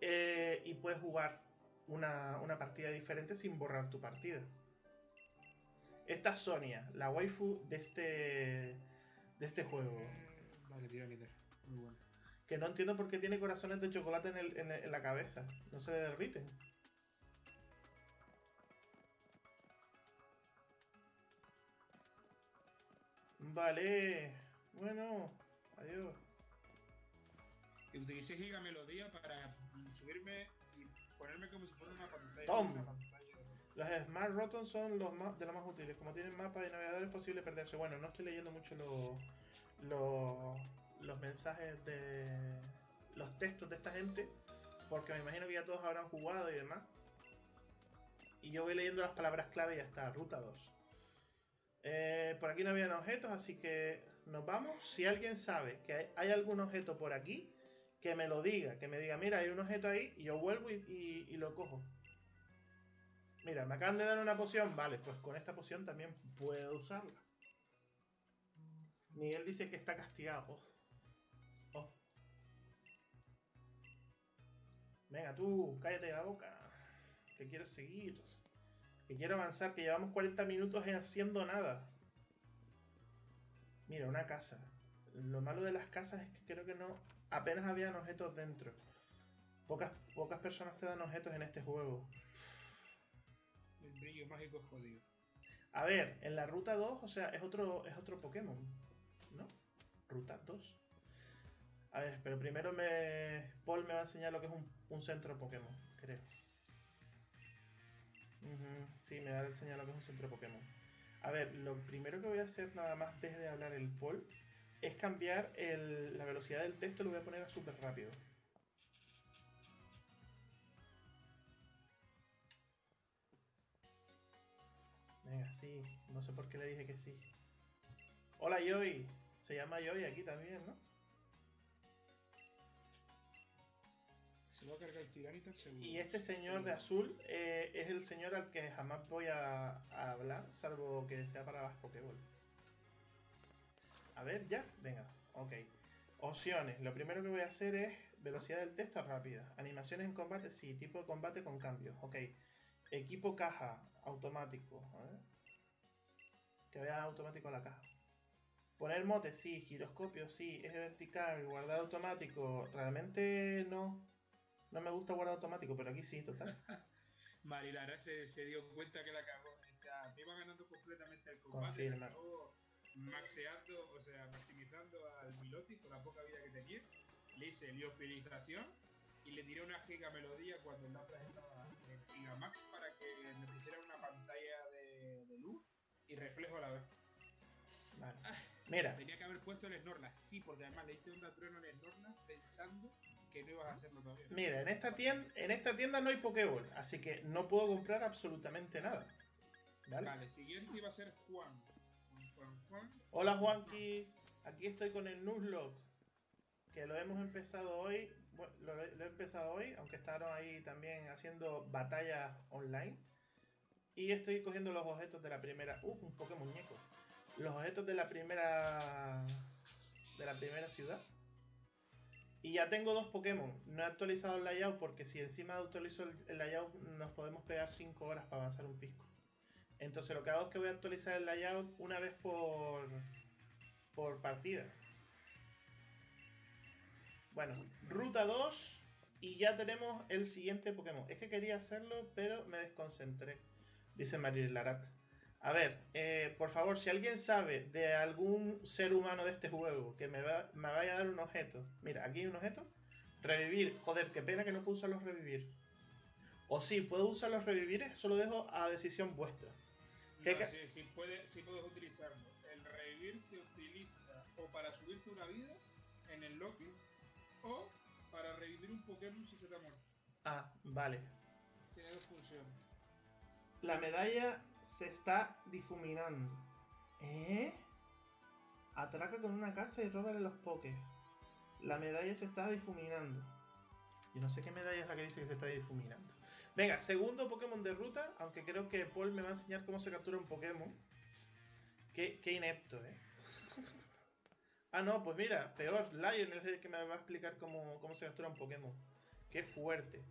eh, y puedes jugar una, una partida diferente sin borrar tu partida. Esta es Sonia, la waifu de este, de este juego. Mm, Vale, tira quitar. Muy bueno. Que no entiendo por qué tiene corazones de chocolate en, el- en el- en la cabeza. No se le derriten. Vale. Bueno, adiós. Y utilicé Giga Melodía para subirme y ponerme como si fuera una pantalla. Tom. Los Smart Rotten son los de los más útiles. Como tienen mapas y navegadores, es posible perderse. Bueno, no estoy leyendo mucho los, los, mensajes de. los textos de esta gente. Porque me imagino que ya todos habrán jugado y demás. Y yo voy leyendo las palabras clave y ya está. Ruta 2. Eh, por aquí no habían objetos, así que nos vamos. Si alguien sabe que hay, algún objeto por aquí, que me lo diga. Que me diga, mira, hay un objeto ahí y yo vuelvo y lo cojo. Mira, me acaban de dar una poción. Vale, pues con esta poción también puedo usarla. Miguel dice que está castigado. Oh. Venga, tú, cállate la boca. Que quiero seguir. Que quiero avanzar, que llevamos 40 minutos en haciendo nada. Mira, una casa. Lo malo de las casas es que creo que no. Apenas habían objetos dentro. Pocas, pocas personas te dan objetos en este juego. El brillo mágico es jodido. A ver, en la ruta 2, o sea, es otro, es otro Pokémon, ¿no? Ruta 2. A ver, pero primero me. Paul me va a enseñar lo que es un, un centro Pokémon, creo. Sí, me va a enseñar lo que es un centro Pokémon. A ver, lo primero que voy a hacer nada más desde de hablar el Paul es cambiar el- la velocidad del texto, lo voy a poner a súper rápido. Venga, sí. No sé por qué le dije que sí. Hola, Joy. Se llama Joy aquí también, ¿no? Se va a cargar seguro. Y este señor de azul eh, es el señor al que jamás voy a, hablar, salvo que sea para las Pokéball. A ver, ya. Venga, ok. Opciones. Lo primero que voy a hacer es velocidad del texto rápida. Animaciones en combate, sí. Tipo de combate con cambios. Ok. Equipo caja, automático. A ver. Que vea automático la caja. Poner mote, sí. Giroscopio, sí. Eje vertical, guardar automático. Realmente no. No me gusta guardar automático, pero aquí sí, total. Marilara se, se dio cuenta que la cagó. O sea, me iba ganando completamente el combate. Confirma. acabó maxeando, o sea, maximizando al Miloti con la poca vida que tenía. Le hice liofilización y le tiré una giga melodía cuando el Lapras estaba en Gigamax para que me pusiera una pantalla de, de luz y reflejo a la vez. Vale. Ah, Mira, Tenía que haber puesto el Snorlax, sí, porque además le hice onda trueno al Snorlax pensando que no ibas a hacerlo todavía. mira, en esta tienda, en esta tienda no hay Pokéball, así que no puedo comprar absolutamente nada. ¿Vale? Vale, siguiente iba a ser Juan. Juan, Juan, Juan. Hola Juanqui, aquí estoy con el Nuzlocke, que lo hemos empezado hoy, bueno, lo, he empezado hoy, aunque estaban ahí también haciendo batallas online. Y estoy cogiendo los objetos de la primera, uh, un Pokémon muñeco. Los objetos de la primera de la primera ciudad. Y ya tengo dos Pokémon. No he actualizado el layout porque si encima actualizo el, el layout nos podemos pegar 5 horas para avanzar un pisco. Entonces lo que hago es que voy a actualizar el layout una vez por, por partida. Bueno, ruta 2 y ya tenemos el siguiente Pokémon. Es que quería hacerlo, pero me desconcentré, dice Maril Larat. A ver, eh, por favor, si alguien sabe de algún ser humano de este juego que me, va- me vaya a dar un objeto. Mira, aquí hay un objeto. Revivir. Joder, qué pena que no puedo usar los revivir. O sí, puedo usar los revivir, eso lo dejo a decisión vuestra. ¿Qué No, sí, sí, puede, sí puedes utilizarlo. El revivir se utiliza o para subirte una vida en el Loki o para revivir un Pokémon si se te ha muerto. Ah, vale. Tiene dos funciones. La medalla se está difuminando. ¿Eh? Atraca con una casa y róbale los pokés. La medalla se está difuminando. Yo no sé qué medalla es la que dice que se está difuminando. Venga, segundo Pokémon de ruta, aunque creo que Paul me va a enseñar cómo se captura un Pokémon. Qué, qué inepto, ¿eh? Ah, no, pues mira, peor, Lion es el que me va a explicar cómo, cómo se captura un Pokémon. Qué fuerte.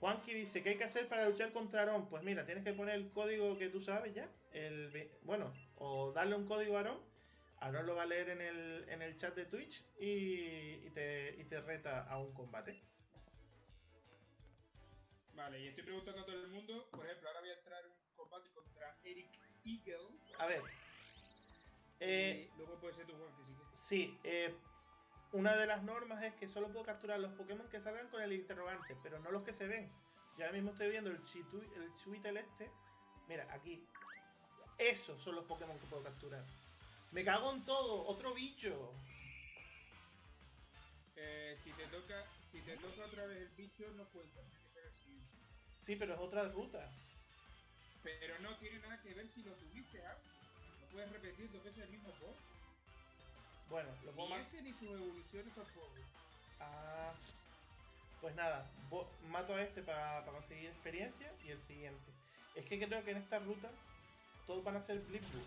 Juanqui dice, ¿qué hay que hacer para luchar contra Aaron? Pues mira, tienes que poner el código que tú sabes ya. El, bueno, o darle un código a Aaron. Aaron lo va a leer en el, en el chat de Twitch y, y te, y te reta a un combate. Vale, y estoy preguntando a todo el mundo. Por ejemplo, ahora voy a entrar en un combate contra Eric Eagle. A ver. Eh, luego puede ser tu Juan que sí. Sí, eh, una de las normas es que solo puedo capturar los Pokémon que salgan con el interrogante, pero no los que se ven. Yo ahora mismo estoy viendo el, Chitu, el Chuitel este. Mira, aquí. Esos son los Pokémon que puedo capturar. Me cago en todo, otro bicho. Eh, si te toca, si te toca otra vez el bicho, no cuenta, tiene que ser siguiente. Sí, pero es otra ruta. Pero no tiene nada que ver si lo tuviste antes. No puedes repetir dos veces el mismo boss. Bueno, lo puedo Ni más. ese ni sus evoluciones tampoco. Ah, pues nada, mato a este para conseguir experiencia y el siguiente. Es que creo que en esta ruta todos van a ser Blip Blue.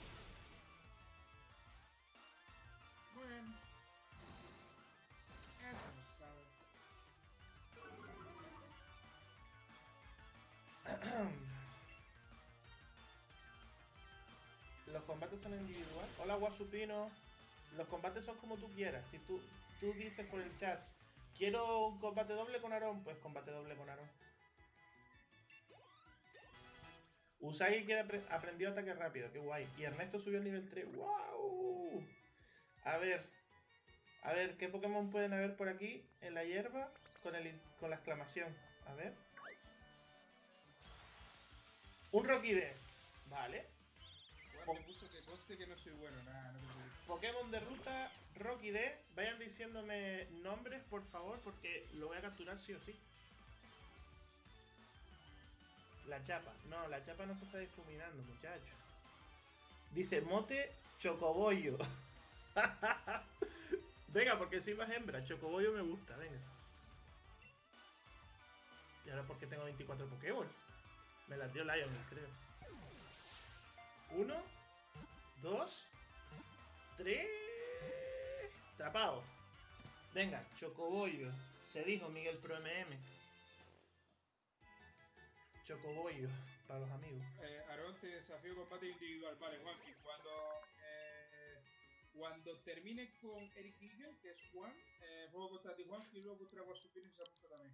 Bueno. Eso no sabe. Los combates son individual. Hola Guasupino. Los combates son como tú quieras. Si tú, tú dices por el chat, quiero un combate doble con Aaron, pues combate doble con Aaron. Usagi que apre- aprendió ataque rápido, qué guay. Y Ernesto subió al nivel 3. ¡Wow! A ver. A ver, ¿qué Pokémon pueden haber por aquí en la hierba con, el, con la exclamación? A ver. Un Rocky D. Vale. Me puso que coste que no soy bueno, nada, no. Pokémon de ruta, Rocky D. Vayan diciéndome nombres, por favor, porque lo voy a capturar sí o sí. La chapa. No, la chapa no se está difuminando, muchacho. Dice mote chocobollo. venga, porque si más hembra. Chocobollo me gusta, venga. ¿Y ahora por qué tengo 24 Pokéball? Me las dio Lion, creo. Uno, dos, tres. Trapado. Venga, Chocobollo. Se dijo Miguel Pro MM. Chocobollo, para los amigos. Eh, Aaron te desafío combate individual. Vale, Juanqui, cuando, eh, cuando termine con Eric Eagle, que es Juan, eh, juego contra ti Juan y luego contra Wasupin y Samusa también.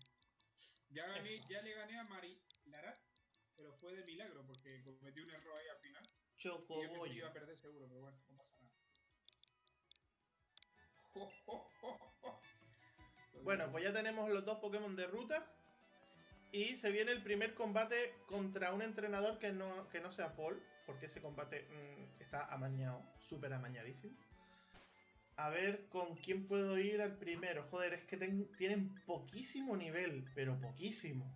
Ya, gané, ya le gané a Mari Larat, pero fue de milagro porque cometí un error ahí al final. Y que iba Chocobollo. a perder seguro, pero bueno, no pasa Bueno, pues ya tenemos los dos Pokémon de ruta. Y se viene el primer combate contra un entrenador que no, que no sea Paul, porque ese combate mm, está amañado, súper amañadísimo. A ver con quién puedo ir al primero. Joder, es que tienen poquísimo nivel, pero poquísimo.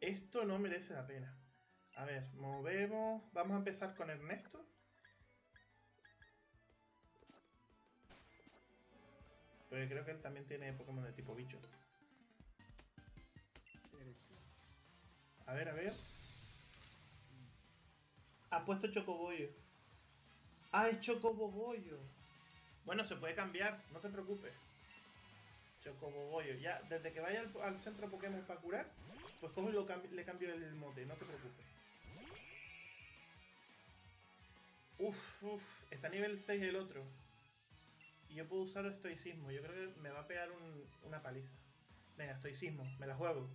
Esto no merece la pena. A ver, movemos. Vamos a empezar con Ernesto. Porque creo que él también tiene Pokémon de tipo bicho. A ver, a ver. Ha puesto Chocobollo. Ah, es Chocobobollo. Bueno, se puede cambiar, no te preocupes. Chocobobollo. Ya, desde que vaya al, centro Pokémon para curar, pues cojo y lo le cambio el mote, no te preocupes. Uf, uf, está a nivel 6 el otro. Yo puedo usar estoicismo. Yo creo que me va a pegar un- una paliza. Venga, estoicismo, me la juego.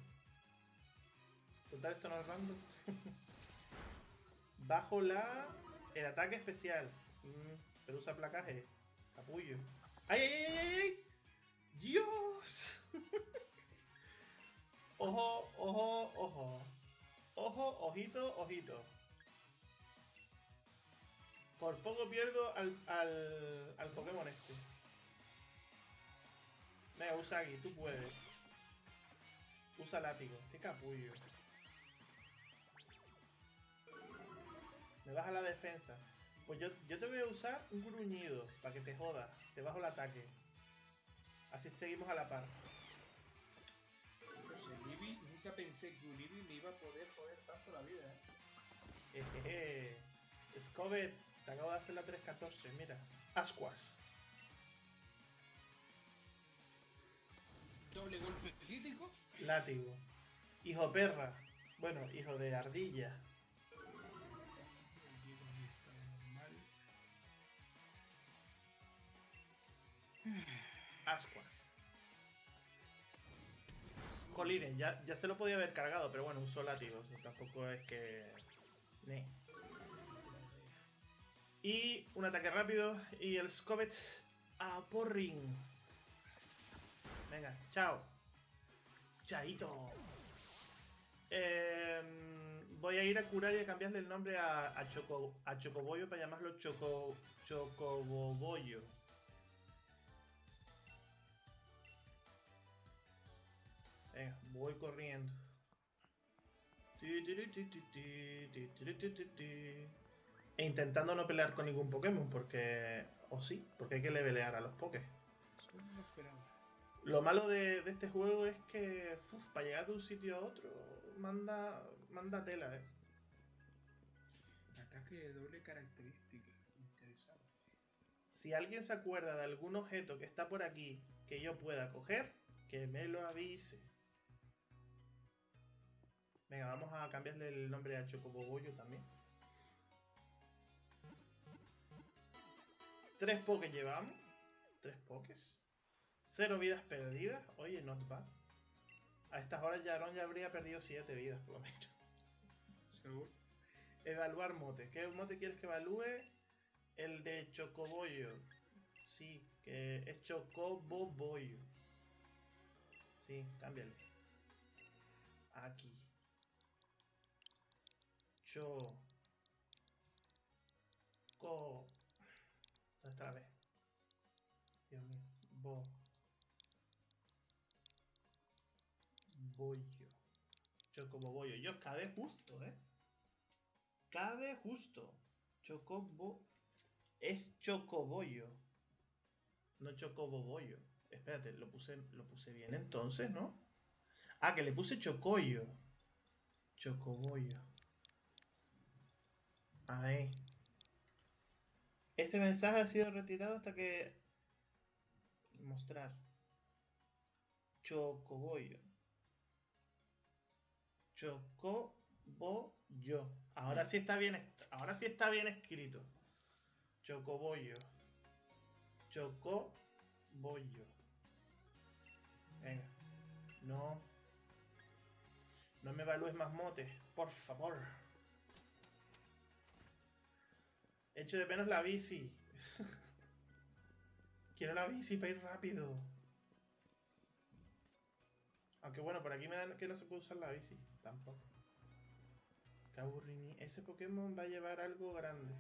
Total, esto no es random. Bajo la. El ataque especial. Mm, pero usa placaje. Capullo. ¡Ay, ay, ay, ay, ay! ¡Dios! ojo, ojo, ojo. Ojo, ojito, ojito. Por poco pierdo al, al, al Pokémon este. Venga, Usagi, tú puedes. Usa látigo. Qué capullo. Me baja la defensa. Pues yo, yo te voy a usar un gruñido para que te joda. Te bajo el ataque. Así seguimos a la par. Sé, Libby, nunca pensé que un Libby me iba a poder joder tanto la vida, ¿eh? Ejeje. Scobet, te acabo de hacer la 314. Mira. Ascuas. Doble golpe crítico. Látigo. Hijo perra. Bueno, hijo de ardilla. Ascuas. Jolines, ya, ya se lo podía haber cargado, pero bueno, usó látigo. tampoco es que. Y un ataque rápido. Y el Scobet a Porring. Venga, chao. Chaito. Voy a ir a curar y a cambiarle el nombre a, a, Choco, a Chocobollo para llamarlo Choco, Chocobobollo. Venga, voy corriendo. E intentando no pelear con ningún Pokémon, porque... O sí, porque hay que levelear a los Pokés lo malo de, de este juego es que uf, para llegar de un sitio a otro manda, manda tela, eh. Ataque de doble característica. Interesante. Si alguien se acuerda de algún objeto que está por aquí que yo pueda coger, que me lo avise. Venga, vamos a cambiarle el nombre a Chocobobollo también. Tres pokés llevamos. Tres pokés. Cero vidas perdidas. Oye, not bad. A estas horas ya Aaron ya habría perdido siete vidas, por lo menos. Seguro. Evaluar mote. ¿Qué mote quieres que evalúe? El de Chocobollo. Sí, que es Chocobobollo. Sí, cámbiale. Aquí. Cho. Co. ¿Dónde está la B? Dios mío. Bo. Bollo. Yo cabe justo, ¿eh? Cabe justo. Chocobo. Es chocobollo. No chocobobollo. Espérate, lo puse, lo puse bien entonces, ¿no? Ah, que le puse chocollo. Chocobollo. Ahí. Este mensaje ha sido retirado hasta que... Mostrar. Chocobollo. Chocobollo. Ahora sí está bien, ahora sí está bien escrito. Chocobollo. Chocobollo. Venga. No. No me evalúes más motes, por favor. Echo de menos la bici. Quiero la bici para ir rápido. Aunque bueno, por aquí me dan que no se puede usar la bici. Tampoco. Ese Pokémon va a llevar algo grande.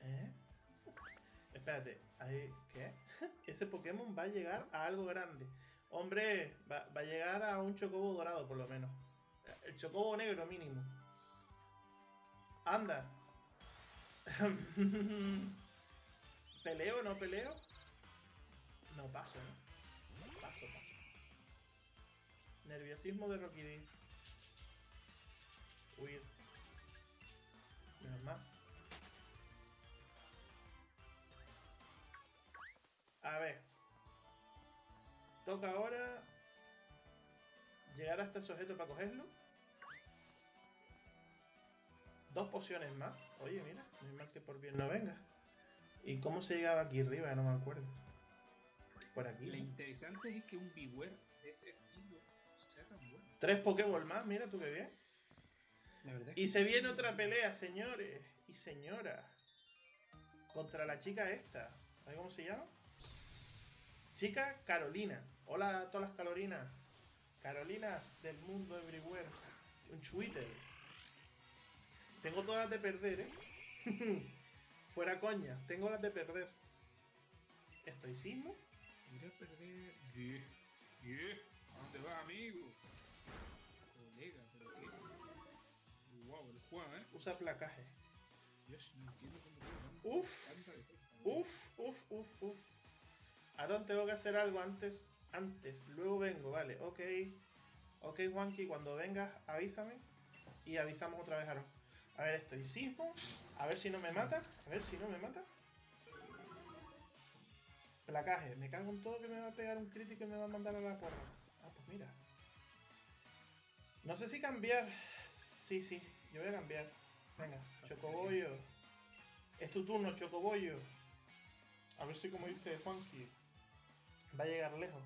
¿Eh? Espérate. ¿Qué? Ese Pokémon va a llegar a algo grande. Hombre, va, a llegar a un chocobo dorado por lo menos. El chocobo negro mínimo. Anda. ¿Peleo o no peleo? No paso, ¿no? Paso, paso. Nerviosismo de Rocky D. Huir. Menos más. A ver. Toca ahora llegar hasta ese objeto para cogerlo. Dos pociones más. Oye, mira, no es mal que por bien no venga. ¿Y cómo se llegaba aquí arriba? No me acuerdo. Por aquí. Lo interesante es que un Beware de ese estilo sea tan bueno. Tres Pokéball más, mira tú qué bien. Y se viene otra pelea, señores y señoras. Contra la chica esta. ¿Sabes cómo se llama? Chica Carolina. Hola a todas las Carolinas. Carolinas del mundo everywhere. Un Twitter. Tengo todas las de perder, ¿eh? Fuera coña, tengo las de perder. ¿Estoicismo? Mira perder. ¿Qué? ¿Qué? ¿A dónde vas, amigo? ¿Eh? Usa placaje. Dios, no entiendo cómo Uf. Uf, uf, uf, uf. Ahora tengo que hacer algo antes. Antes, luego vengo, vale, ok. Ok, Juanqui, cuando vengas, avísame. Y avisamos otra vez a Aaron. A ver, estoicismo. A ver si no me mata. A ver si no me mata. Placaje. Me cago en todo que me va a pegar un crítico y me va a mandar a la porra. Ah, pues mira. No sé si cambiar. Sí, sí. Yo voy a cambiar. Venga, Chocobollo. Es tu turno, Chocobollo. A ver si como dice Juanqui. Va a llegar lejos.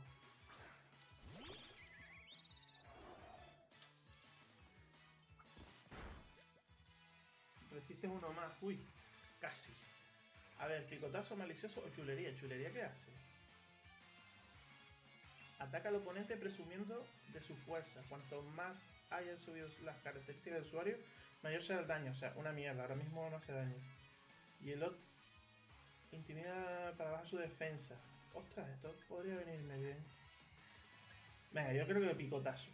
Resiste uno más. Uy, casi. A ver, picotazo malicioso o chulería. ¿Chulería qué hace? Ataca al oponente presumiendo de su fuerza. Cuanto más hayan subido las características del usuario, mayor será el daño. O sea, una mierda. Ahora mismo no hace daño. Y el otro intimida para bajar su defensa. Ostras, esto podría venirme bien. Venga, yo creo que picotazo.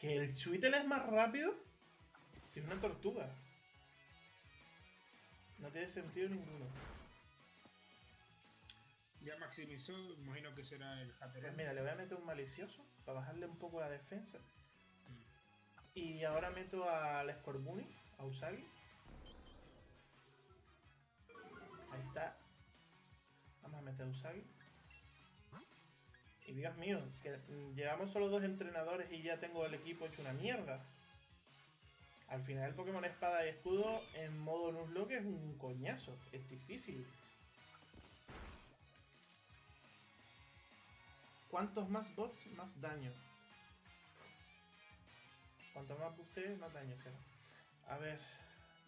¿Que el Chuitel es más rápido? Si es una tortuga. No tiene sentido ninguno. Ya maximizó, imagino que será el Hatter. Pues mira, le voy a meter un malicioso para bajarle un poco la defensa. Y ahora meto al Scorbunny, a Usagi. Ahí está. Vamos a meter a Usagi. Y Dios mío, que llevamos solo dos entrenadores y ya tengo el equipo hecho una mierda. Al final el Pokémon Espada y Escudo en modo Nuzlocke es un coñazo, es difícil. Cuantos más bots, más daño. Cuanto más buste, más daño será. A ver,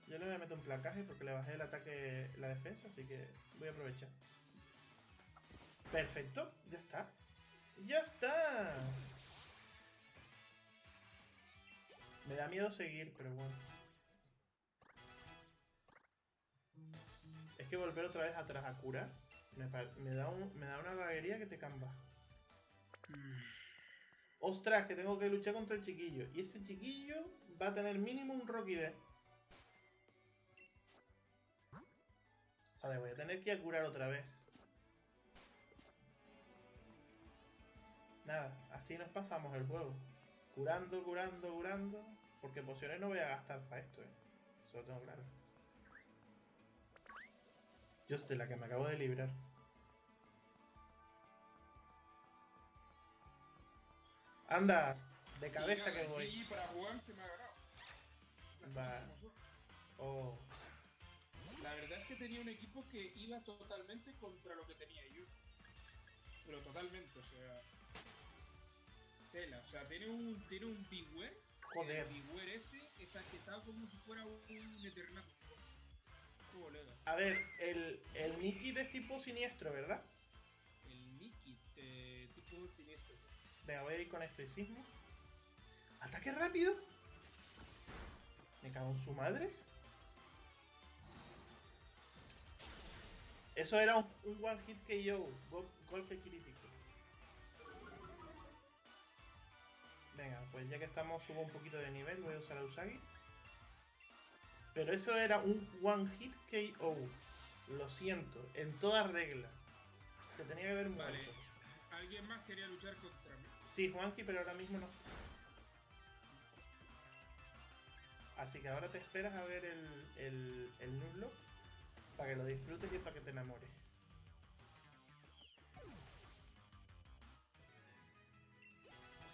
yo le voy a meter un placaje porque le bajé el ataque, la defensa, así que voy a aprovechar. Perfecto, ya está. ¡Ya está! Me da miedo seguir, pero bueno. Es que volver otra vez atrás a curar me, da, me da una vaguería que te camba. Ostras, que tengo que luchar contra el chiquillo. Y ese chiquillo va a tener mínimo un Rocky D. Joder, voy a tener que curar otra vez. Nada, así nos pasamos el juego. Curando, curando, curando. Porque pociones no voy a gastar para esto, eh. Eso lo tengo claro. Yo estoy la que me acabo de librar. Anda, de cabeza que voy. Para Juan que me ha ganado. Va. Oh, La verdad es que tenía un equipo que iba totalmente contra lo que tenía yo. Pero totalmente, o sea. Tela, o sea, tiene un, tiene un Beware. joder. El Beware ese está chetado como si fuera un Eternatus. Colega. A ver, el, el Nikit es tipo siniestro, ¿verdad? El Nikit, eh, tipo siniestro. Voy a ir con estoicismo. ¡Ataque rápido! Me cago en su madre. Eso era un, one hit KO, go- golpe crítico. Venga, pues ya que estamos, subo un poquito de nivel, voy a usar a Usagi. Pero eso era un one hit KO. Lo siento, en toda regla. Se tenía que haber muerto. Alguien más quería luchar contra. Sí, Juanqui, pero ahora mismo no. Así que ahora te esperas a ver el, el, el para que lo disfrutes y para que te enamores.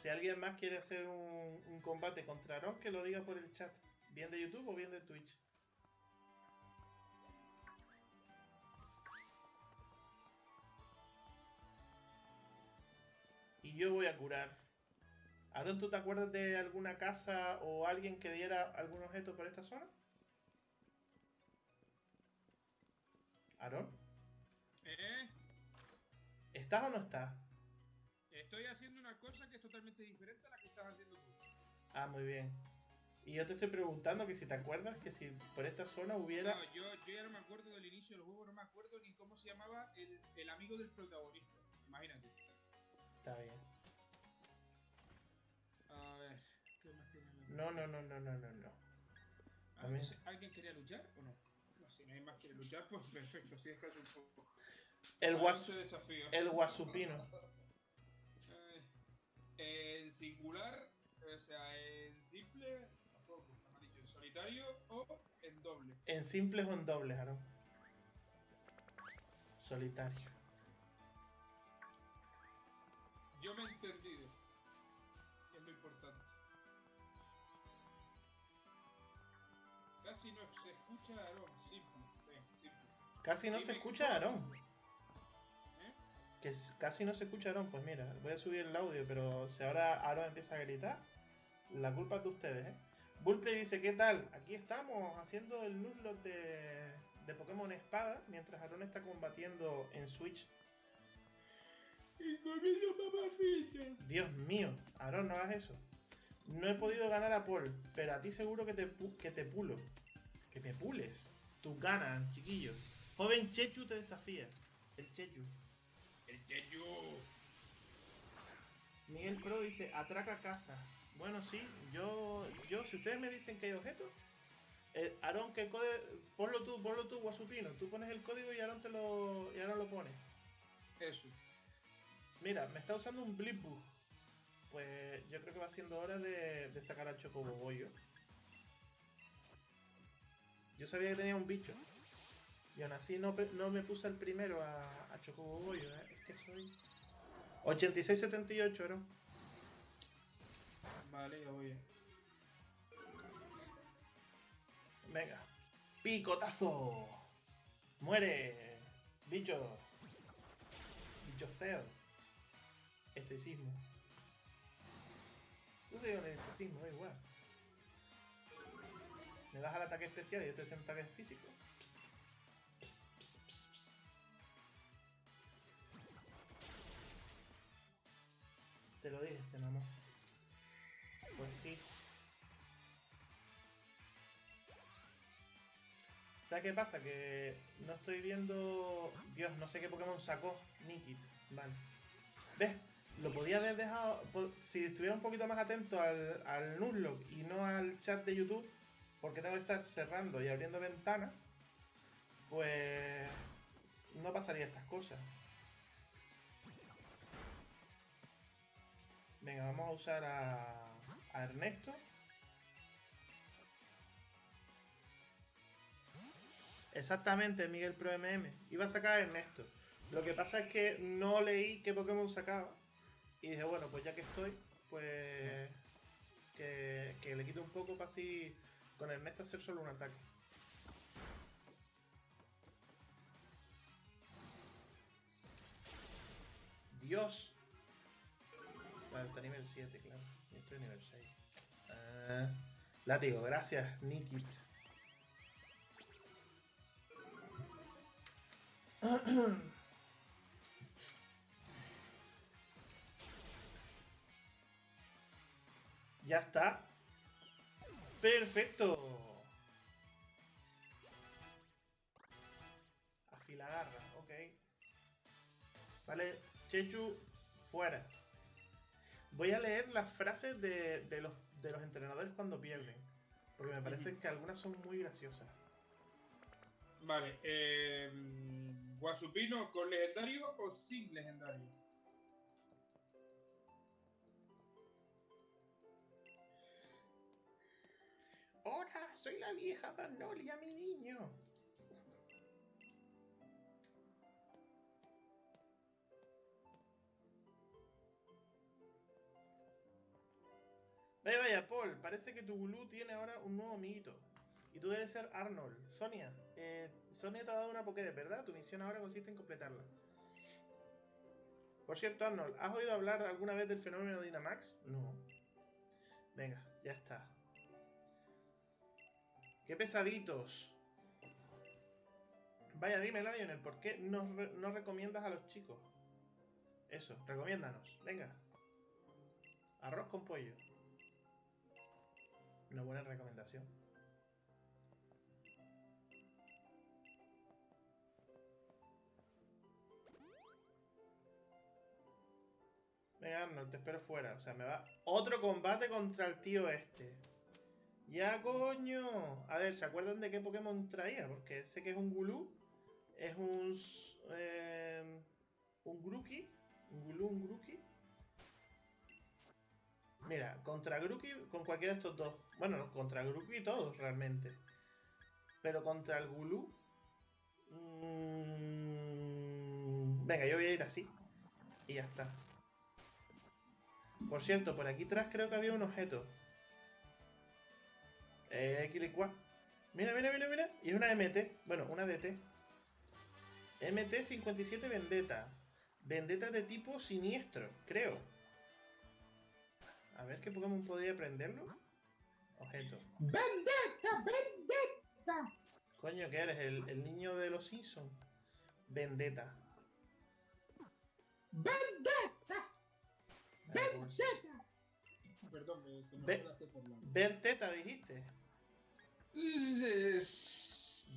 Si alguien más quiere hacer un, un combate contra Aaron, que lo diga por el chat. Bien de YouTube o bien de Twitch. Y yo voy a curar. Aaron, ¿tú te acuerdas de alguna casa o alguien que diera algún objeto por esta zona? Aaron, Eh, ¿estás o no estás? estoy haciendo una cosa que es totalmente diferente a la que estás haciendo tú. Ah, muy bien. Y yo te estoy preguntando que si te acuerdas que si por esta zona hubiera... No, yo, yo ya no me acuerdo del inicio del juego, no me acuerdo ni cómo se llamaba el, el amigo del protagonista. Imagínate. Está bien. A ver, ¿qué más tiene la No, no, no, no, no, no, no. Ah, entonces, ¿Alguien quería luchar o no? No, si nadie más quiere luchar, pues perfecto, si es casi un poco. El, guas, desafío. el guasupino. Eh, en singular, o sea, en simple, tampoco, dicho, en solitario o en doble. En simples o en dobles, Aaron. Solitario. Yo me he entendido. Es lo importante. Casi no se escucha a Aaron, simple. Ven, simple. Casi no se escucha cómo. Aaron. ¿Eh? Que casi no se escucha Aaron. Pues mira, voy a subir el audio, pero si ahora Aaron empieza a gritar, la culpa es de ustedes, ¿eh? Bullplay dice, ¿qué tal? Aquí estamos haciendo el Nuzlocke de, de Pokémon Espada, mientras Aaron está combatiendo en Switch. Dios mío, Aaron, no hagas eso. No he podido ganar a Paul, pero a ti seguro que te, que te pulo. Que me pules. Tus ganas, chiquillo. Joven Chechu te desafía. El Chechu. El Chechu. Miguel Pro dice, atraca casa. Bueno, sí, yo, yo, si ustedes me dicen que hay objetos, eh, Aaron, que code, ponlo tú, ponlo tú, Guasupino. Tú pones el código y Aaron te lo, y Aaron lo pone. Eso. Mira, me está usando un Blipbug. Pues yo creo que va siendo hora de, de sacar al Chocoboboyo. Yo sabía que tenía un bicho. Y aún así no, no me puse el primero a, a Chocoboboyo, ¿eh? Es que soy... 86-78, Aaron. Vale, ya voy. Venga. Picotazo. Muere. Bicho. Bicho feo. Estoicismo. Tú te el estoicismo, da igual. Me das al ataque especial y yo estoy haciendo ataque físico. Ps, ps, ps, ps, ps. Te lo dije, se mamó. Pues sí. ¿Sabes qué pasa? Que no estoy viendo. Dios, no sé qué Pokémon sacó. Nikit. Vale. ¿Ves? Lo podía haber dejado. Si estuviera un poquito más atento al, al y no al chat de YouTube, porque tengo que estar cerrando y abriendo ventanas, pues. No pasaría estas cosas. Venga, vamos a usar a, a Ernesto. Exactamente, Miguel Pro MM. Iba a sacar a Ernesto. Lo que pasa es que no leí qué Pokémon sacaba. Y dije, bueno, pues ya que estoy, pues que, que le quito un poco para así con Ernesto hacer solo un ataque. Dios. Vale, está nivel 7, claro. Y estoy nivel 6. Ah, látigo, gracias, Nikit. Ya está. Perfecto. Afilagarra, ok. Vale, Chechu, fuera. Voy a leer las frases de, de los, de los entrenadores cuando pierden. Porque me parece que algunas son muy graciosas. Vale, eh, Guasupino con legendario o sin legendario. Soy la vieja Magnolia, mi niño. Vaya, vaya, Paul, parece que tu Gulu tiene ahora un nuevo amiguito. Y tú debes ser Arnold. Sonia, eh, Sonia te ha dado una Pokédex, ¿verdad? Tu misión ahora consiste en completarla. Por cierto, Arnold, ¿has oído hablar alguna vez del fenómeno Dynamax? No. Venga, ya está. ¡Qué pesaditos! Vaya, dime, Lionel, ¿por qué no, no recomiendas a los chicos? Eso, recomiéndanos. Venga. Arroz con pollo. Una buena recomendación. Venga, Arnold, te espero fuera. O sea, me va. Otro combate contra el tío este. Ya, coño. A ver, ¿se acuerdan de qué Pokémon traía? Porque sé que es un Gulu. Es un. eh, un Grookey. Un Gulu, un Grookey. Mira, contra Grookey, con cualquiera de estos dos. Bueno, no, contra Grookey todos, realmente. Pero contra el Gulu. mm, venga, yo voy a ir así. Y ya está. Por cierto, por aquí atrás creo que había un objeto. Eh, Quilicua. Mira, mira, mira, mira. Y es una MT. Bueno, una DT. MT57 Vendetta. Vendetta de tipo siniestro, creo. A ver qué Pokémon podría aprenderlo. Objeto. ¡Vendetta! ¡Vendetta! Coño, ¿qué eres? El, el niño de los Simpsons. Vendetta. ¡Vendetta! A ver, ¿cómo se- ¡Vendetta! Perdón, me, se me por la... Ver teta, dijiste.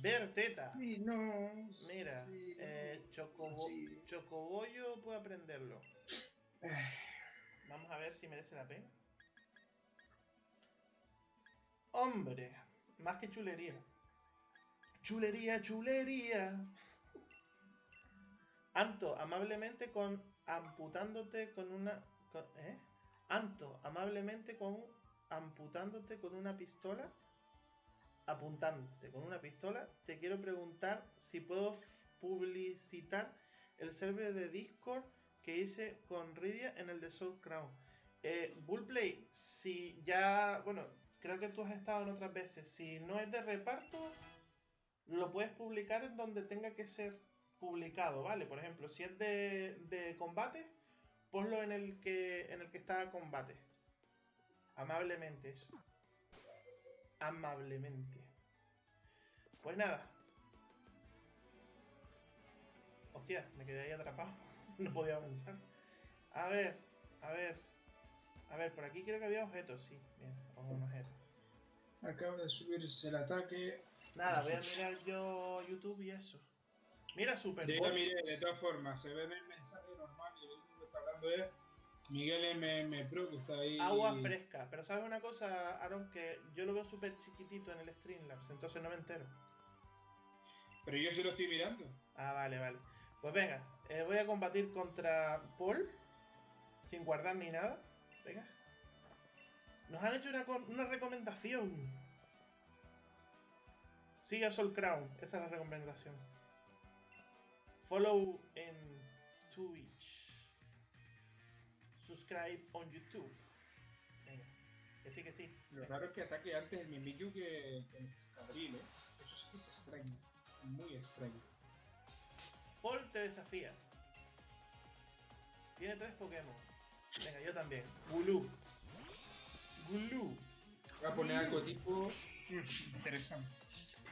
Ver teta. Sí, no. Mira, sí, eh, Chocobo- Sí. Chocobollo puede aprenderlo. Vamos a ver si merece la pena. Hombre, más que chulería. Chulería, chulería. Anto, amablemente con amputándote con una. con- ¿Eh? Anto, amablemente con amputándote con una pistola. Apuntándote con una pistola. Te quiero preguntar si puedo publicitar el server de Discord que hice con Rydia en el de Soul Crown. Eh, Bullplay, si ya, bueno, creo que tú has estado en otras veces. Si no es de reparto, lo puedes publicar en donde tenga que ser publicado, ¿vale? Por ejemplo, si es de combate, ponlo en el que en el que está combate. Amablemente eso. Amablemente. Pues nada. Hostia, me quedé ahí atrapado. No podía avanzar. A ver, a ver. A ver, por aquí creo que había objetos, sí. Bien, a un objeto. Acaba de subirse el ataque. Nada, voy a mirar yo YouTube y eso. Mira, Super Yo ya miré, de todas formas, se ve el mensaje hablando Miguel MM Pro, que está ahí. Agua fresca. Pero ¿sabes una cosa, Aaron? Que yo lo veo súper chiquitito en el Streamlabs, entonces no me entero. Pero yo sí lo estoy mirando. Ah, vale, vale. Pues venga, eh, voy a combatir contra Paul, sin guardar ni nada. Venga. Nos han hecho una, una recomendación. Sigue a Soul Crown. Esa es la recomendación. Follow en Twitch. Subscribe on YouTube. Venga. Que sí, que sí. Lo raro es que ataque antes el Mimikyu que el Escadril, ¿eh? Eso sí que es extraño. Muy extraño. Paul te desafía. Tiene tres Pokémon. Venga, yo también. Gulu. Gulu. Voy a poner algo tipo... Interesante.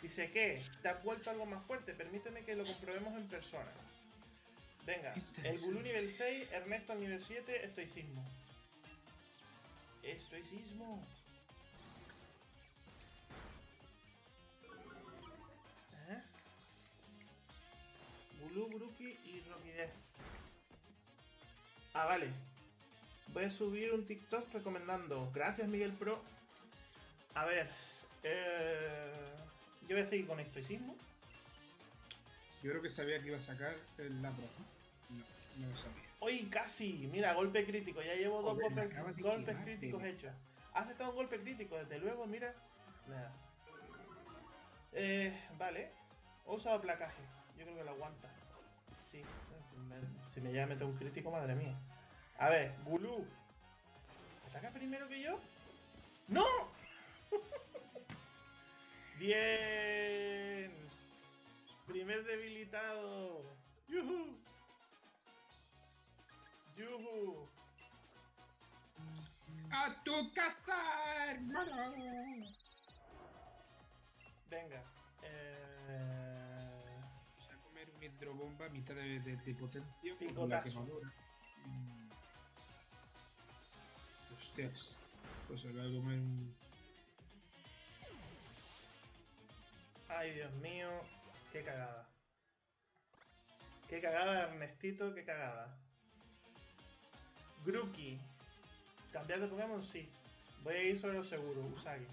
Dice que te has vuelto algo más fuerte. Permíteme que lo comprobemos en persona. Venga, el. Gulu nivel 6, Ernesto nivel 7, estoicismo. Estoicismo. ¿Eh? Gulu, Bruki y Rockidez. Ah, vale. Voy a subir un TikTok recomendando. Gracias, Miguel Pro. A ver. eh, yo voy a seguir con estoicismo. Yo creo que sabía que iba a sacar el Lapras, ¿no? No, lo sabía. Hoy casi, mira, golpe crítico. Ya llevo dos golpes, quemar, críticos tío. hechos. Has estado un golpe crítico, desde luego, mira. Nada. Eh, vale. He usado placaje. Yo creo que lo aguanta. Sí. Si me, si me llega a meter un crítico, madre mía. A ver, Gulu. ¿Ataca primero que yo? ¡No! Bien. Primer debilitado. ¡Yuhu! ¡Yuhu! ¡A tu casa, hermano! Venga. Eh... Voy a comer un hidrobomba a mitad de, de, de potencia Picotazo. quemadura. Mm. Hostias. Pues se va a comer un... Ay, Dios mío. Qué cagada. Qué cagada, Ernestito, qué cagada. Grookey. ¿Cambiar de Pokémon? Sí. Voy a ir sobre lo seguro, Usagi.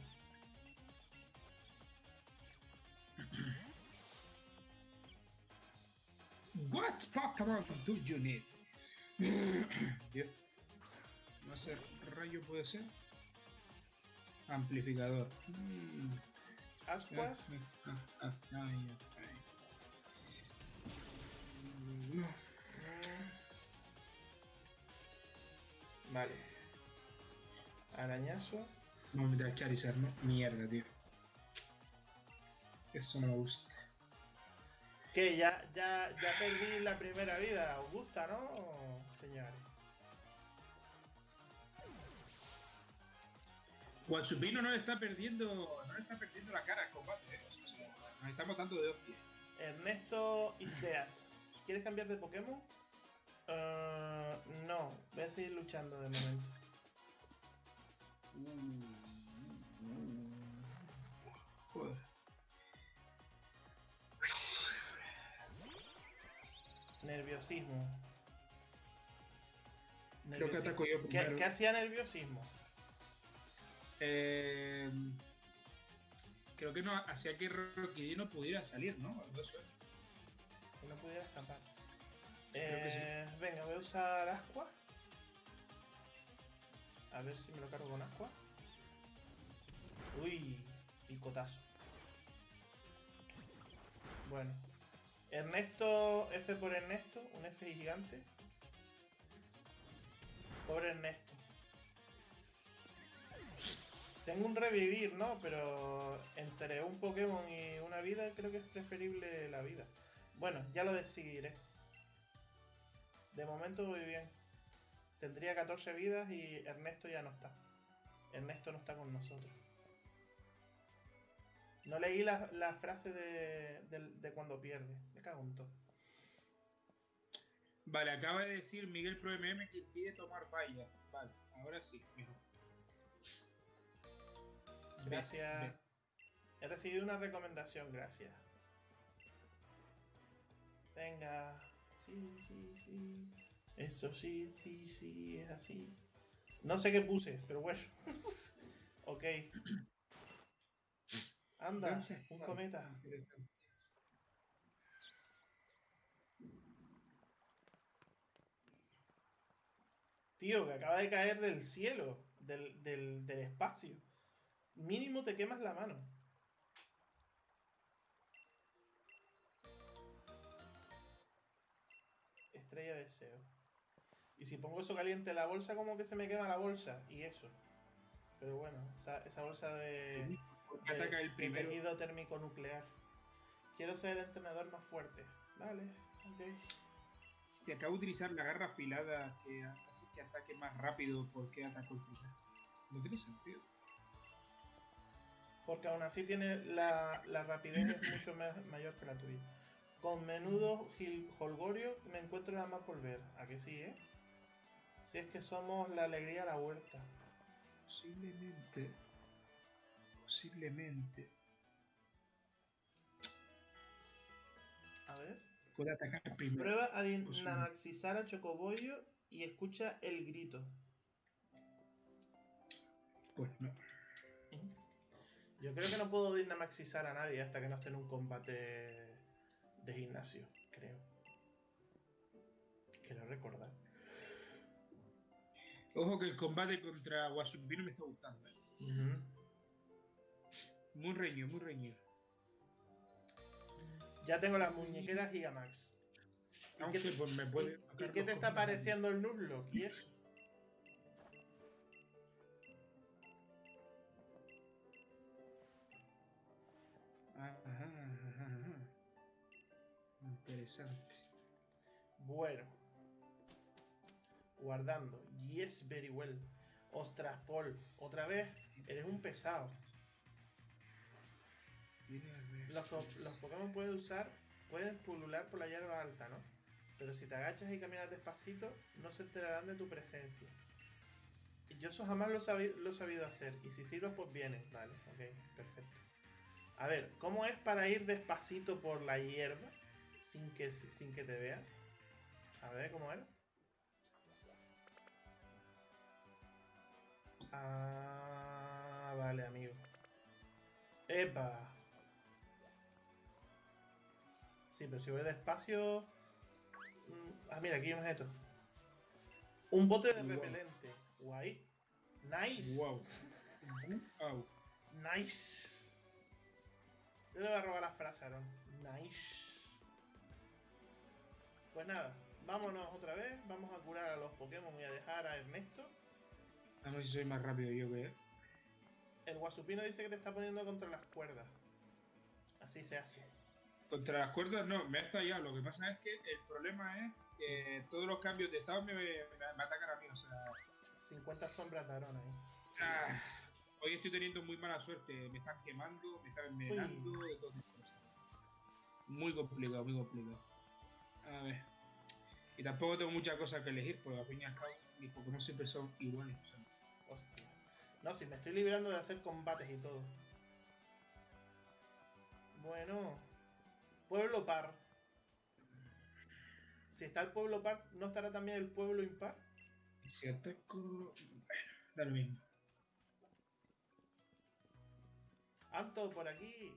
What Pokémon do you need? Dios. No sé, rayo puede ser. Amplificador. Mm. Ascuas. Ah, ah, ah. Mm, no. Vale. Arañazo. Vamos a meter a Charizard, ¿no? Mierda, tío. Eso no me gusta. Que ya, ya, ya perdí la primera vida. ¿Os gusta, no, señores? Guasupino no le está perdiendo. No le está perdiendo la cara al combate, eh. O sea, nos estamos dando de hostia. Ernesto is dead. ¿Quieres cambiar de Pokémon? Eh, no, voy a seguir luchando de momento. Joder. Nerviosismo. Creo que ataco yo ¿Qué, primero. qué hacía nerviosismo? Eh, creo que no hacía que Rockidee no pudiera salir, ¿no? Algo no pudiera escapar. Eh, Venga, voy a usar Asqua. A ver si me lo cargo con Asqua. Uy, picotazo. Bueno. Ernesto, F por Ernesto, un F gigante. Pobre Ernesto. Tengo un revivir, ¿no? Pero entre un Pokémon y una vida creo que es preferible la vida. Bueno, ya lo decidiré. De momento voy bien. Tendría 14 vidas y Ernesto ya no está. Ernesto no está con nosotros. No leí la, la frase de, de- de cuando pierde. Me cago en todo. Vale, acaba de decir Miguel Pro MM que impide tomar valla. Vale, ahora sí, mejor. Gracias. He recibido una recomendación, gracias. Venga. Sí, sí, sí. Eso sí, sí, sí, es así. No sé qué puse, pero bueno. ok. Anda, Gracias. un cometa. Tío, que acaba de caer del cielo, del, del, del espacio. Mínimo te quemas la mano. Estrella de deseo. Y si pongo eso caliente en la bolsa, como que se me quema la bolsa. Y eso. Pero bueno, esa, esa bolsa de, Porque de- ataca el de tejido térmico nuclear. Quiero ser el entrenador más fuerte. Vale, ok. Si acaba de utilizar la garra afilada que hace que ataque más rápido, ¿por qué atacó el primero? No tiene sentido. Porque aún así tiene la, la rapidez es mucho ma- mayor que la tuya. Con menudo gil- holgorio me encuentro nada más por ver. ¿A que sí, eh? Si es que somos la alegría a la huerta. Posiblemente. Posiblemente. A ver. Puede atacar primero. Prueba a dinamaxizar a Chocobollo y escucha el grito. Pues no. Yo creo que no puedo dinamaxizar a nadie hasta que no esté en un combate de gimnasio, creo. Quiero recordar. Ojo que el combate contra Wasupino me está gustando. ¿eh? Muy reñido, muy reñido. Ya tengo las muñequeras Gigamax. ¿Y Aunque qué, pues, me puede. y- qué te está pareciendo el Nuzlocke y eso? Interesante. Bueno. Guardando. Yes, very well. Ostras, Paul. Otra vez. Eres un pesado. Los, Pokémon pueden usar, pueden pulular por la hierba alta, ¿no? Pero si te agachas y caminas despacito, no se enterarán de tu presencia. Yo eso jamás lo, lo he sabido hacer. Y si sirves, pues viene. Vale, ok, perfecto. A ver, ¿cómo es para ir despacito por la hierba sin que, sin que te vean? A ver, ¿cómo era? Ah, vale, amigo. ¡Epa! Sí, pero si voy despacio. mm, Ah, mira, aquí hay un objeto. Un bote de Wow. repelente. Guay. Nice. Wow. Wow. Nice. Yo le voy a robar la frase, Aaron. Nice. Pues nada, vámonos otra vez. Vamos a curar a los Pokémon y a dejar a Ernesto. Vamos a ver si soy más rápido yo que él. El Guasupino dice que te está poniendo contra las cuerdas. Así se hace. Contra las cuerdas no, me ha estallado. Lo que pasa es que el problema es que todos los cambios de estado me, me, me atacan a mí. O sea, 50 sombras de Aaron ahí. ah, hoy estoy teniendo muy mala suerte. Me están quemando, me están envenenando, de todas cosas. Muy complicado, muy complicado. A ver. Y tampoco tengo muchas cosas que elegir, porque al fin y al cabo mis Pokémon siempre son iguales. o sea, Hostia. No, si me estoy librando de hacer combates y todo. Bueno. Pueblo par. Si está el pueblo par, ¿no estará también el pueblo impar? y si ataco. Bueno, da lo mismo. Alto por aquí.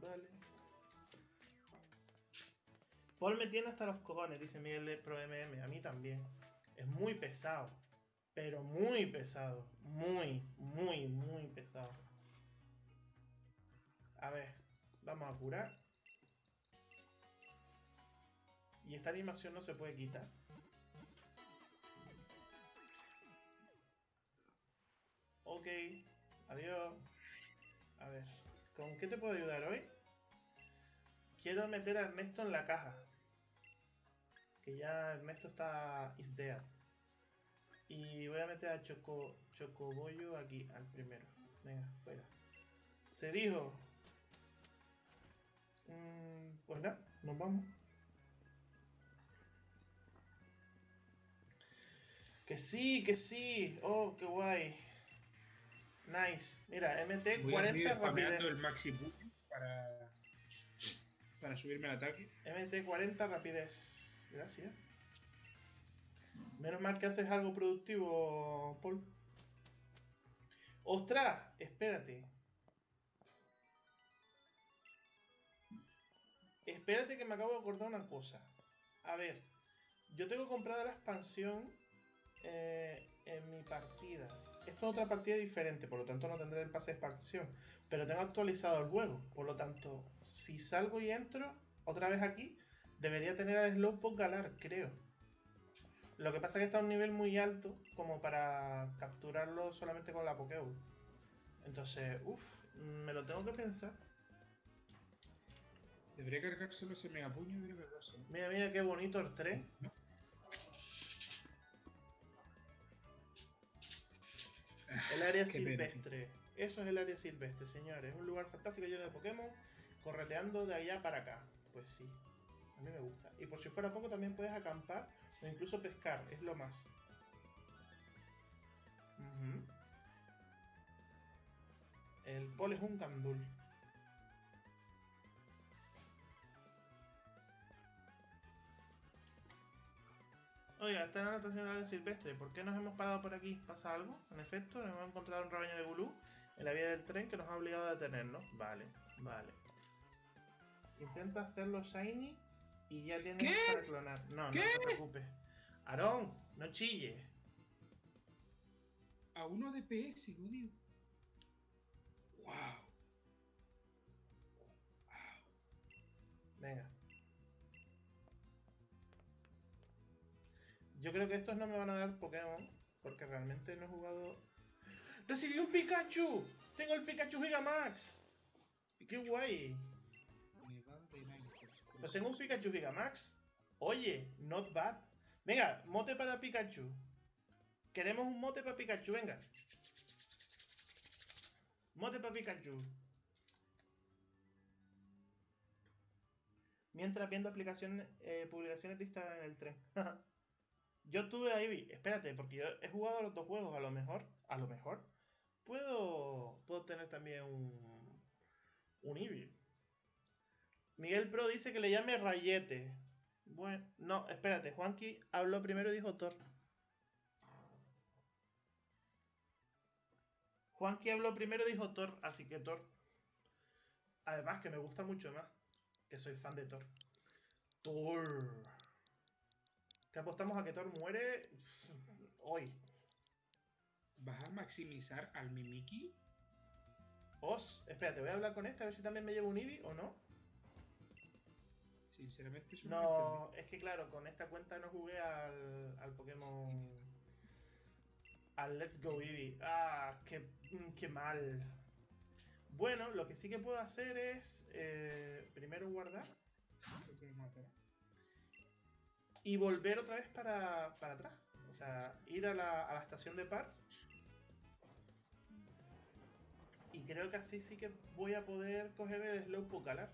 Vale. Paul me tiene hasta los cojones, dice Miguel de Pro MM. A mí también. Es muy pesado. Pero muy pesado. Muy, muy, muy pesado. A ver. Vamos a curar. Y esta animación no se puede quitar. Ok. Adiós. A ver, ¿con qué te puedo ayudar hoy? Quiero meter a Ernesto en la caja. Que ya Ernesto está is there. Y voy a meter a Choco, Chocobollo aquí, al primero. Venga, fuera. Se dijo. Mm, pues nada, nos vamos. Que sí, que sí. Oh, qué guay. Nice. Mira, MT Voy a seguir 40 rapidez. el Maxi para, para subirme al ataque. MT 40 rapidez. Gracias. Menos mal que haces algo productivo, Paul. ¡Ostras! Espérate. Espérate que me acabo de acordar una cosa. A ver, yo tengo comprada la expansión eh, en mi partida. Esto es otra partida diferente, por lo tanto no tendré el pase de expansión. Pero tengo actualizado el juego, por lo tanto, si salgo y entro otra vez aquí, debería tener al Slowpoke Galar, creo. Lo que pasa es que está a un nivel muy alto como para capturarlo solamente con la Pokéball. Entonces, uff, me lo tengo que pensar. Debería cargárselo ese megapuño, debería cargárselo. Mira, mira qué bonito el tren. El área silvestre. Eso es el área silvestre, señores. Es un lugar fantástico lleno de Pokémon correteando de allá para acá. Pues sí, a mí me gusta. Y por si fuera poco, también puedes acampar o incluso pescar. Es lo más. El pol es un candul. Oiga, está en la estación del silvestre. ¿Por qué nos hemos parado por aquí? ¿Pasa algo? En efecto, nos hemos encontrado un rebaño de gulú en la vía del tren que nos ha obligado a detenernos. Vale, vale. Intenta hacerlo shiny y ya tienes ¿Qué? para clonar. No, ¿Qué? no te preocupes. Aarón, no chille. A uno de PS, odio. Wow. Venga. Yo creo que estos no me van a dar Pokémon porque realmente no he jugado. ¡Recibí un Pikachu! ¡Tengo el Pikachu Gigamax! ¡Qué guay! Pues tengo un Pikachu Gigamax. Oye, not bad. Venga, mote para Pikachu. Queremos un mote para Pikachu, venga. Mote para Pikachu. Mientras viendo aplicaciones, eh, publicaciones Instagram en el tren. yo tuve a Eevee. Espérate, porque yo he jugado a los dos juegos. A lo mejor, a lo mejor, puedo, puedo tener también un, un Eevee. Miguel Pro dice que le llame Rayete. Bueno, no, espérate. Juanqui habló primero y dijo Thor. Juanqui habló primero y dijo Thor, así que Thor. Además que me gusta mucho más. Que soy fan de Thor. Thor. ¿Qué apostamos a que Thor muere hoy? ¿Vas a maximizar al Mimiki? Os, espérate, voy a hablar con este a ver si también me llevo un Eevee o no. Sinceramente, No, es que claro, con esta cuenta no jugué al, al Pokémon. Al Let's Go Eevee. Ah, qué, mm, qué mal. Bueno, lo que sí que puedo hacer es eh, primero guardar y volver otra vez para, para atrás. O sea, ir a la, a la estación de par. Y creo que así sí que voy a poder coger el Slowpoke Galar.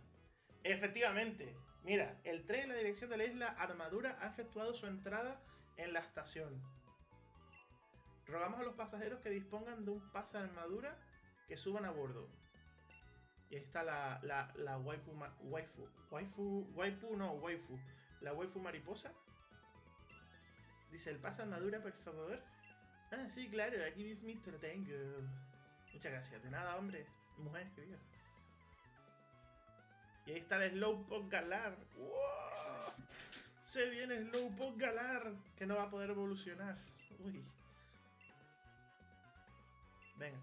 Efectivamente, mira, el tren en la dirección de la isla Armadura ha efectuado su entrada en la estación. Rogamos a los pasajeros que dispongan de un pase armadura que suban a bordo. Y ahí está la, la, la waifu, waifu, waifu, waifu, no, waifu, la waifu mariposa. Dice, el pase armadura, por favor. Ah, sí, claro, aquí mismito lo tengo. Muchas gracias. De nada, hombre. Mujer. Y ahí está el Slowpoke Galar. ¡Wow! Se viene Slowpoke Galar, que no va a poder evolucionar. Uy. Venga.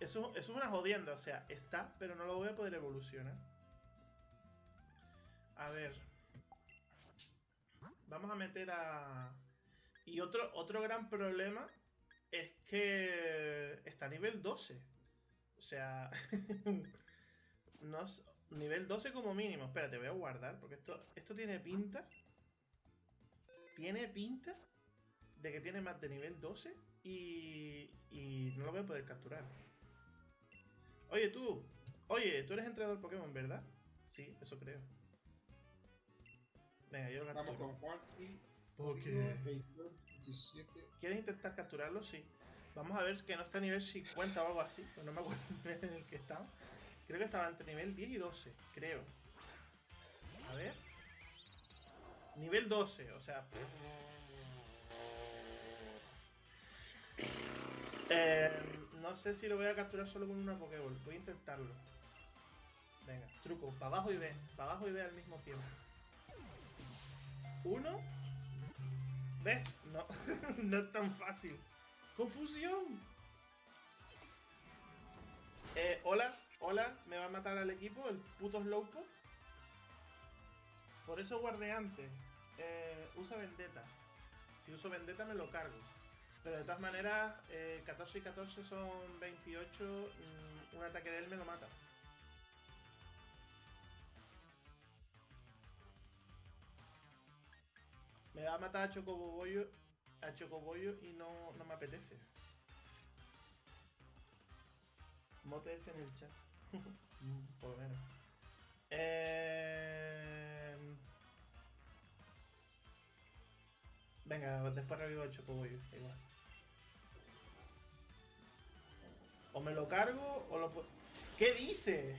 Eso, eso es una jodienda, o sea, está, pero no lo voy a poder evolucionar. A ver. Vamos a meter a... Y otro, otro gran problema es que está a nivel 12. O sea, no nivel 12 como mínimo. Espérate, voy a guardar porque esto, esto tiene pinta. Tiene pinta de que tiene más de nivel 12 y, y no lo voy a poder capturar. Oye, tú. Oye, tú eres entrenador Pokémon, ¿verdad? Sí, eso creo. Venga, yo lo Vamos capturo. con Juan y. Porque- 22, 27. ¿Quieres intentar capturarlo? Sí. Vamos a ver que no está a nivel 50 o algo así. pues no me acuerdo el nivel en el que estaba. Creo que estaba entre nivel 10 y 12, creo. A ver. Nivel 12, o sea. Eh, no sé si lo voy a capturar solo con una Pokéball. Voy a intentarlo. Venga, truco. Para abajo y ve. Para abajo y ve al mismo tiempo. Uno. ¿Ves? No, no es tan fácil. ¡Confusión! Eh, hola, hola, ¿me va a matar al equipo el puto Slowpoke? Por eso guardé antes. Eh, usa Vendetta. Si uso Vendetta me lo cargo. Pero de todas maneras, eh, 14 y 14 son 28. mm, un ataque de él me lo mata. Me va a matar a Chocobollo, a Chocobollo y no, no me apetece. Mote F en el chat. Por lo menos. Eh... Venga, después revivo a Chocobollo, igual. O me lo cargo o lo. ¿Qué dice?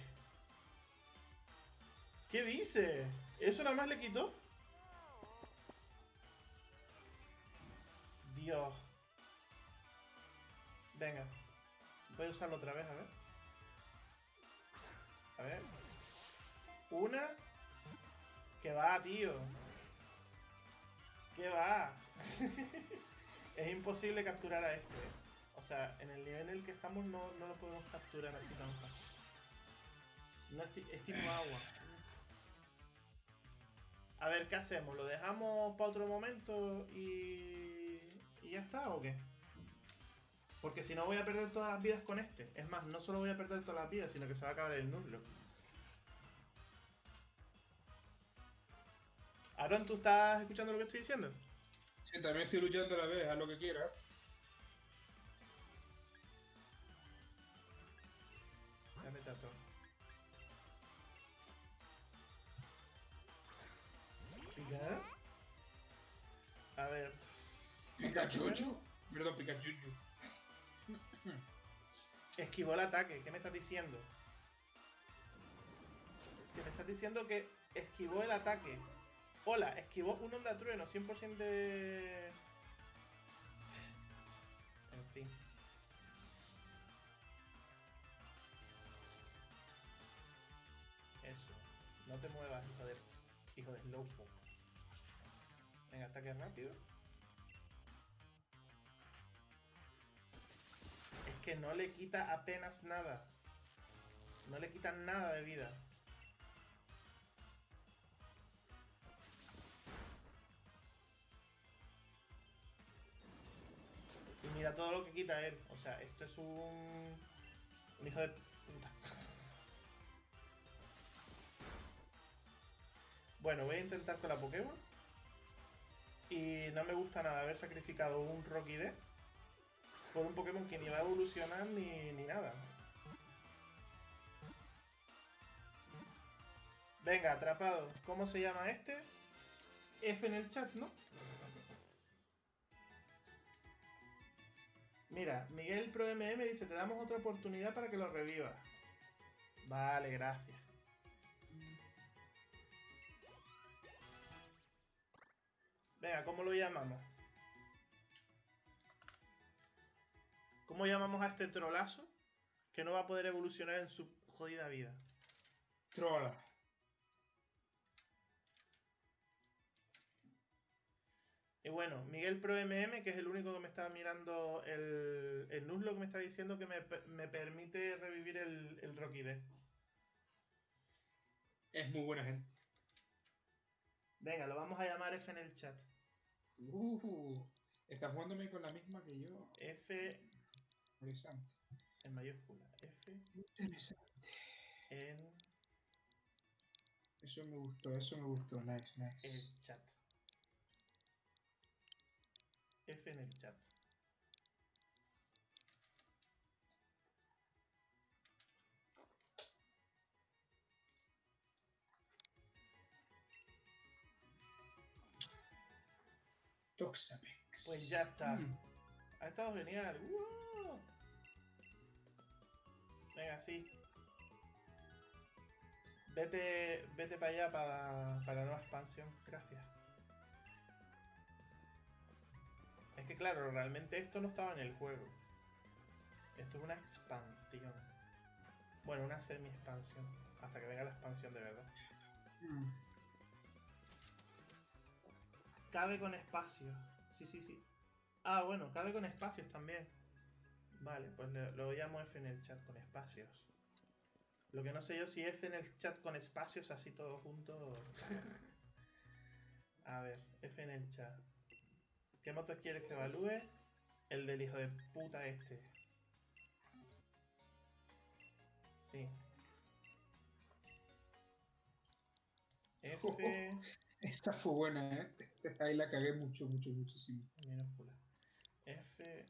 ¿Qué dice? ¿Eso nada más le quitó? Dios. Venga. Voy a usarlo otra vez, a ver. A ver. Una. Que va, tío. Que va. es imposible capturar a este. O sea, en el nivel en el que estamos no, no lo podemos capturar así tan fácil. No es, es tipo agua. A ver, ¿qué hacemos? ¿Lo dejamos para otro momento y, y ya está o qué? Porque si no voy a perder todas las vidas con este. Es más, no solo voy a perder todas las vidas, sino que se va a acabar el nuzlo. Aaron, ¿tú estás escuchando lo que estoy diciendo? Sí, también estoy luchando a la vez, haz lo que quieras. Dame tato. ¿Picar? A ver. Pikachu. Perdón, Pikachu. Esquivó el ataque. ¿Qué me estás diciendo? Que me estás diciendo que esquivó el ataque. Hola, esquivó un onda trueno, 100% de... En fin. Eso. No te muevas, hijo de... Hijo de Slowpoke. Venga, ataque rápido. Que no le quita apenas nada. No le quita nada de vida. Y mira todo lo que quita él. O sea, esto es un... Un hijo de puta. Bueno, voy a intentar con la Pokémon. Y no me gusta nada haber sacrificado un Rocky D por un Pokémon que ni va a evolucionar ni, ni nada. Venga, atrapado. ¿Cómo se llama este? F en el chat, ¿no? Mira, Miguel Pro MM dice, te damos otra oportunidad para que lo revivas. Vale, gracias. Venga, ¿cómo lo llamamos? ¿Cómo llamamos a este trolazo que no va a poder evolucionar en su jodida vida? Trola. Y bueno, Miguel Pro MM, que es el único que me está mirando el, el Nuzlo que me está diciendo que me, me permite revivir el, el Rocky D. Es muy buena gente. Venga, lo vamos a llamar F en el chat. Uh, está jugándome con la misma que yo. F Interesante. en mayúscula. F Interesante. en Eso me gustó, eso me gustó. Nice, nice. el chat. F en el chat. Toxapex. Pues ya está. Mm. Ha estado genial. ¡Uh! Venga, sí. Vete, vete para allá para, para la nueva expansión. Gracias. Es que claro, realmente esto no estaba en el juego. Esto es una expansión. Bueno, una semi-expansión. Hasta que venga la expansión de verdad. Mm. Cabe con espacio. Sí, sí, sí. Ah, bueno, cabe con espacios también. Vale, pues lo, lo llamo F en el chat con espacios. Lo que no sé yo si F en el chat con espacios así todo junto. A ver, F en el chat. ¿Qué moto quieres que evalúe? El del hijo de puta este. Sí. F. Esta fue buena, ¿eh? Ahí la cagué mucho, mucho, muchísimo. minúscula. F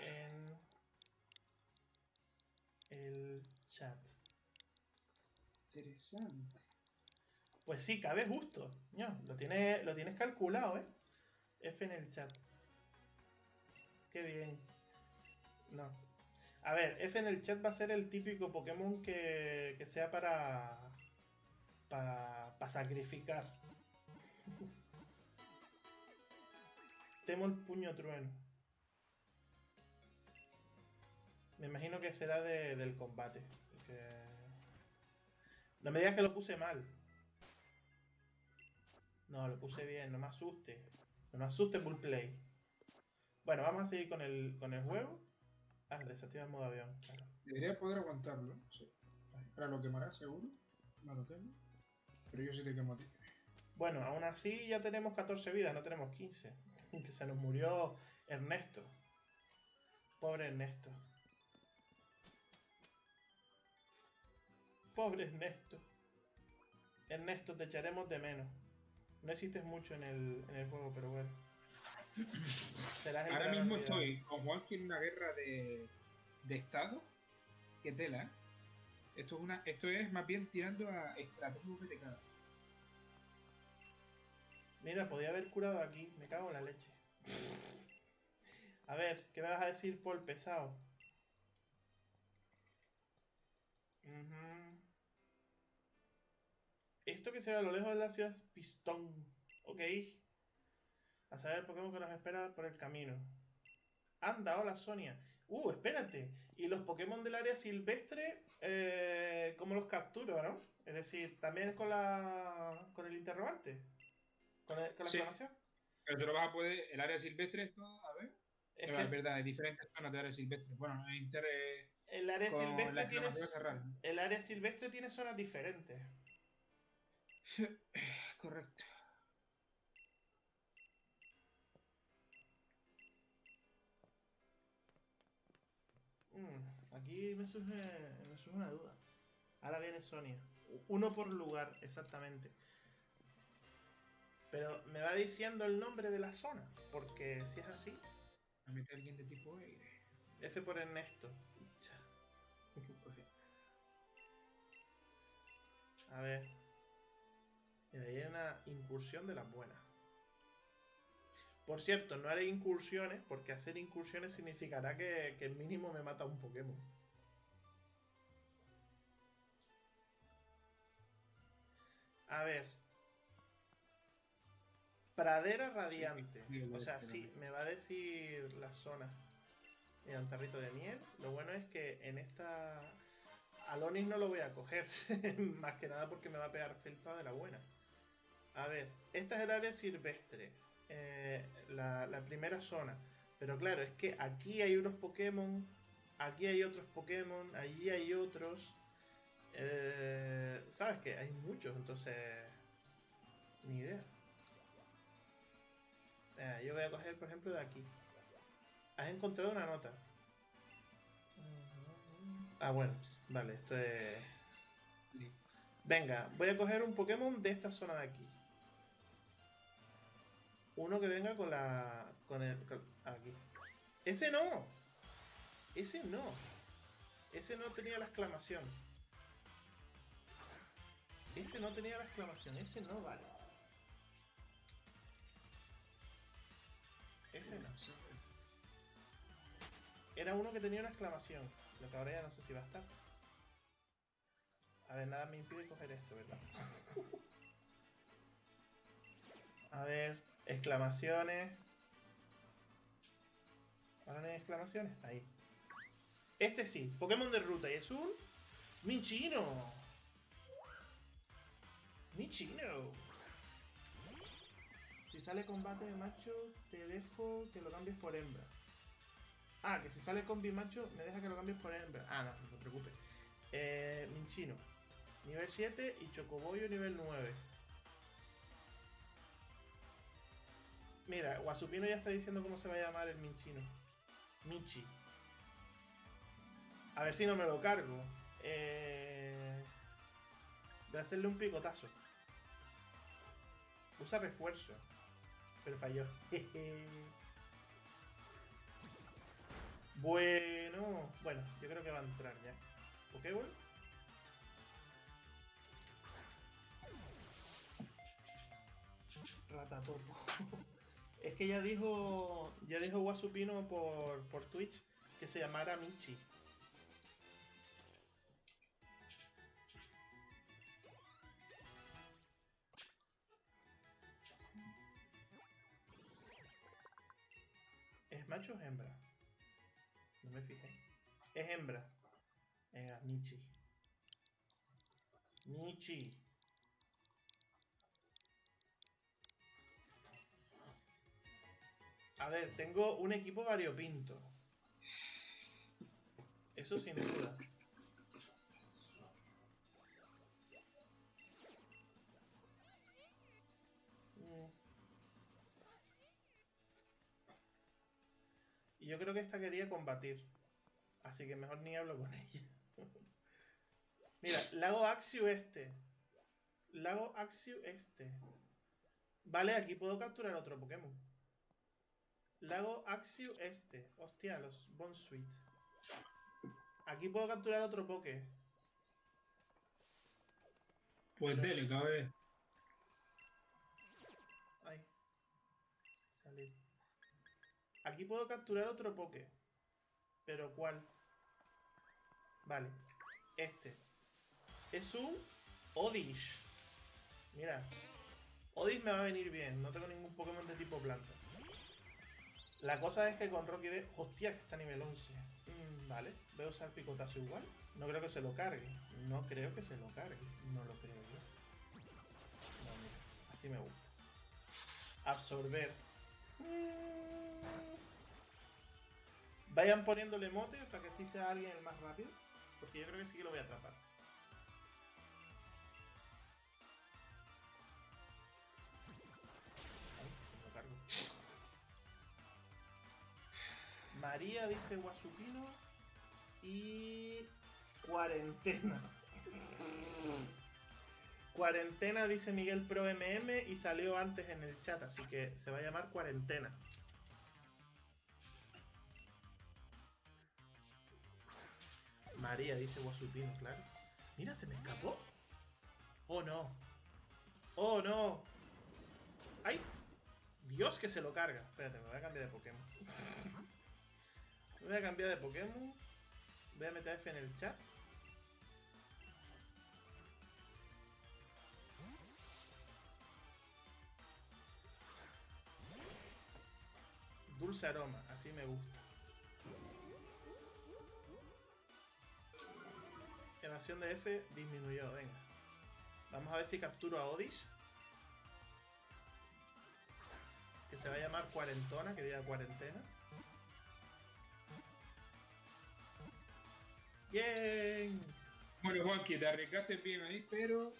en el chat. Interesante. Pues sí, cabe justo. Ya, lo, tiene, lo tienes calculado, ¿eh? F en el chat. Qué bien. No. A ver, F en el chat va a ser el típico Pokémon que, que sea para. para. para sacrificar. Temo el puño trueno. Me imagino que será de- del combate. porque- No me digas que lo puse mal. No, lo puse bien, no me asuste. No me asuste Bullplay. Bueno, vamos a seguir con el, con el juego. Ah, desactiva el modo avión, claro. Debería poder aguantarlo. Sí. Ahora lo quemará, seguro. No lo quemo. Pero yo sí te quemo a ti. Bueno, aún así ya tenemos 14 vidas, no tenemos 15. Que se nos murió Ernesto. Pobre Ernesto. Pobre Ernesto. Ernesto, te echaremos de menos. No existes mucho en el, en el juego, pero bueno. Serás Ahora mismo olvidado. estoy con Juanqui en una guerra de, de estado. Que tela, ¿eh? Esto es, una, esto es más bien tirando a estrategia VTK. Mira, podía haber curado aquí. Me cago en la leche. A ver, ¿qué me vas a decir, Paul pesado? Ujú. Esto que se ve a lo lejos de la ciudad es Pistón. Ok. A saber el Pokémon que nos espera por el camino. Anda, hola Sonia. Uh, espérate. Y los Pokémon del área silvestre, eh, ¿cómo los capturo, no? Es decir, también con la con el interrogante. Con, el- con la Sí. exclamación. Pero te lo vas a poder. El área silvestre, esto, a ver. Es Pero es que verdad, hay diferentes zonas de área silvestre. Bueno, el inter. eh, área silvestre tiene el área silvestre tiene zonas diferentes. Correcto. Mm, aquí me surge, me surge una duda. Ahora viene Sonia. Uno por lugar, exactamente. Pero me va diciendo el nombre de la zona. Porque si es así, A meter alguien de tipo aire. F por Ernesto. A ver. Mira, ahí hay una incursión de las buenas. Por cierto, no haré incursiones, porque hacer incursiones significará que, que mínimo me mata un Pokémon. A ver. Pradera radiante. O sea, sí, me va a decir la zona. Mira, un tarrito de miel. Lo bueno es que en esta. Alonis no lo voy a coger. Más que nada porque me va a pegar felpa de la buena. A ver, esta es el área silvestre. eh, la, la primera zona. Pero claro, es que aquí hay unos Pokémon. Aquí hay otros Pokémon. Allí hay otros. eh, ¿Sabes qué? Hay muchos, entonces. Ni idea. Eh, yo voy a coger, por ejemplo, de aquí. Has encontrado una nota. Ah, bueno, vale, esto es. Venga, voy a coger un Pokémon de esta zona de aquí. Uno que venga con la. con el. con- aquí. ¡Ese no! Ese no. Ese no tenía la exclamación. Ese no tenía la exclamación. Ese no vale. Ese no. Era uno que tenía una exclamación. Lo que ahora ya no sé si va a estar. A ver, nada me impide coger esto, ¿verdad? A ver, exclamaciones. ¿Ahora no hay exclamaciones? Ahí. Este sí, Pokémon de ruta y es un. Michino. Sí, si sale combate de macho, te dejo que lo cambies por hembra. Ah, que si sale con bimacho, me deja que lo cambies por hembra. Ah, no, no te preocupes. Eh, Minchino, nivel 7 y Chocoboyo nivel 9. Mira, Guasupino ya está diciendo cómo se va a llamar el Minchino. Michi. A ver si no me lo cargo. Eh... A hacerle un picotazo. Usa refuerzo. Pero falló. bueno. Bueno, yo creo que va a entrar ya. Pokéball. Ratatopo. es que ya dijo. Ya dijo Wasupino por, por Twitch que se llamara Michi. ¿Es macho o hembra? No me fijé. Es hembra. Venga, Michi. Michi. A ver, tengo un equipo variopinto. Eso sin duda. Y yo creo que esta quería combatir. Así que mejor ni hablo con ella. Mira, lago Axiu este. Lago Axiu este. Vale, aquí puedo capturar otro Pokémon. Lago Axiu este. Hostia, los Bonsuit. Aquí puedo capturar otro Poké. Pues dele, cabe. Ay. Salir. Aquí puedo capturar otro Poké. ¿Pero cuál? Vale. Este. Es un Odish. Mira. Odish me va a venir bien. No tengo ningún Pokémon de tipo planta. La cosa es que con Rocky D... Hostia, que está a nivel 11. Mm, vale. A usar picotazo igual. No creo que se lo cargue. No creo que se lo cargue. No lo creo yo. No, mira. Así me gusta. Absorber. Mm. Vayan poniéndole motes para que así sea alguien el más rápido. Porque yo creo que sí que lo voy a atrapar. María dice Guasupino. Y. Cuarentena. Cuarentena dice Miguel Pro MM y salió antes en el chat, así que se va a llamar Cuarentena. María dice Guasupino, claro. Mira, se me escapó. Oh no. Oh no. ¡Ay! Dios que se lo carga. Espérate, me voy a cambiar de Pokémon. Me voy a cambiar de Pokémon. Voy a meter F en el chat. Dulce aroma, así me gusta. Evasión de F disminuyó, venga. Vamos a ver si capturo a Odish. Que se va a llamar cuarentona, que diga cuarentena. Bien. Bueno, Juanqui, te arriesgaste bien ahí, pero.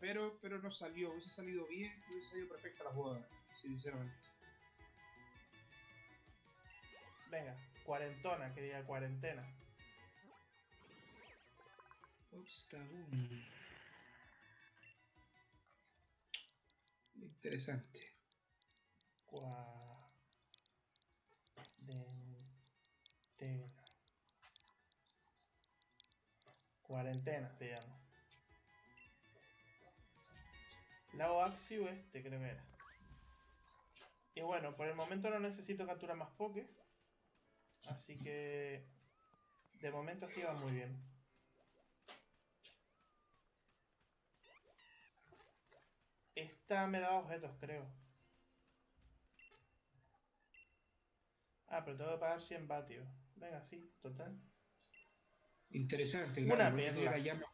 Pero, pero no salió. Hubiese salido bien, hubiese salido perfecta la jugada, sinceramente. Venga, cuarentona, que diga cuarentena. Obstagoon. Interesante. Cuarentena. Cuarentena se llama. Lago Axiu este creo que era. Y bueno, por el momento no necesito capturar más Poké. Así que... De momento así va muy bien. Esta me da objetos, creo. Ah, pero tengo que pagar 100 vatios. Venga, sí, total. Interesante. Una claro, perla. la llama-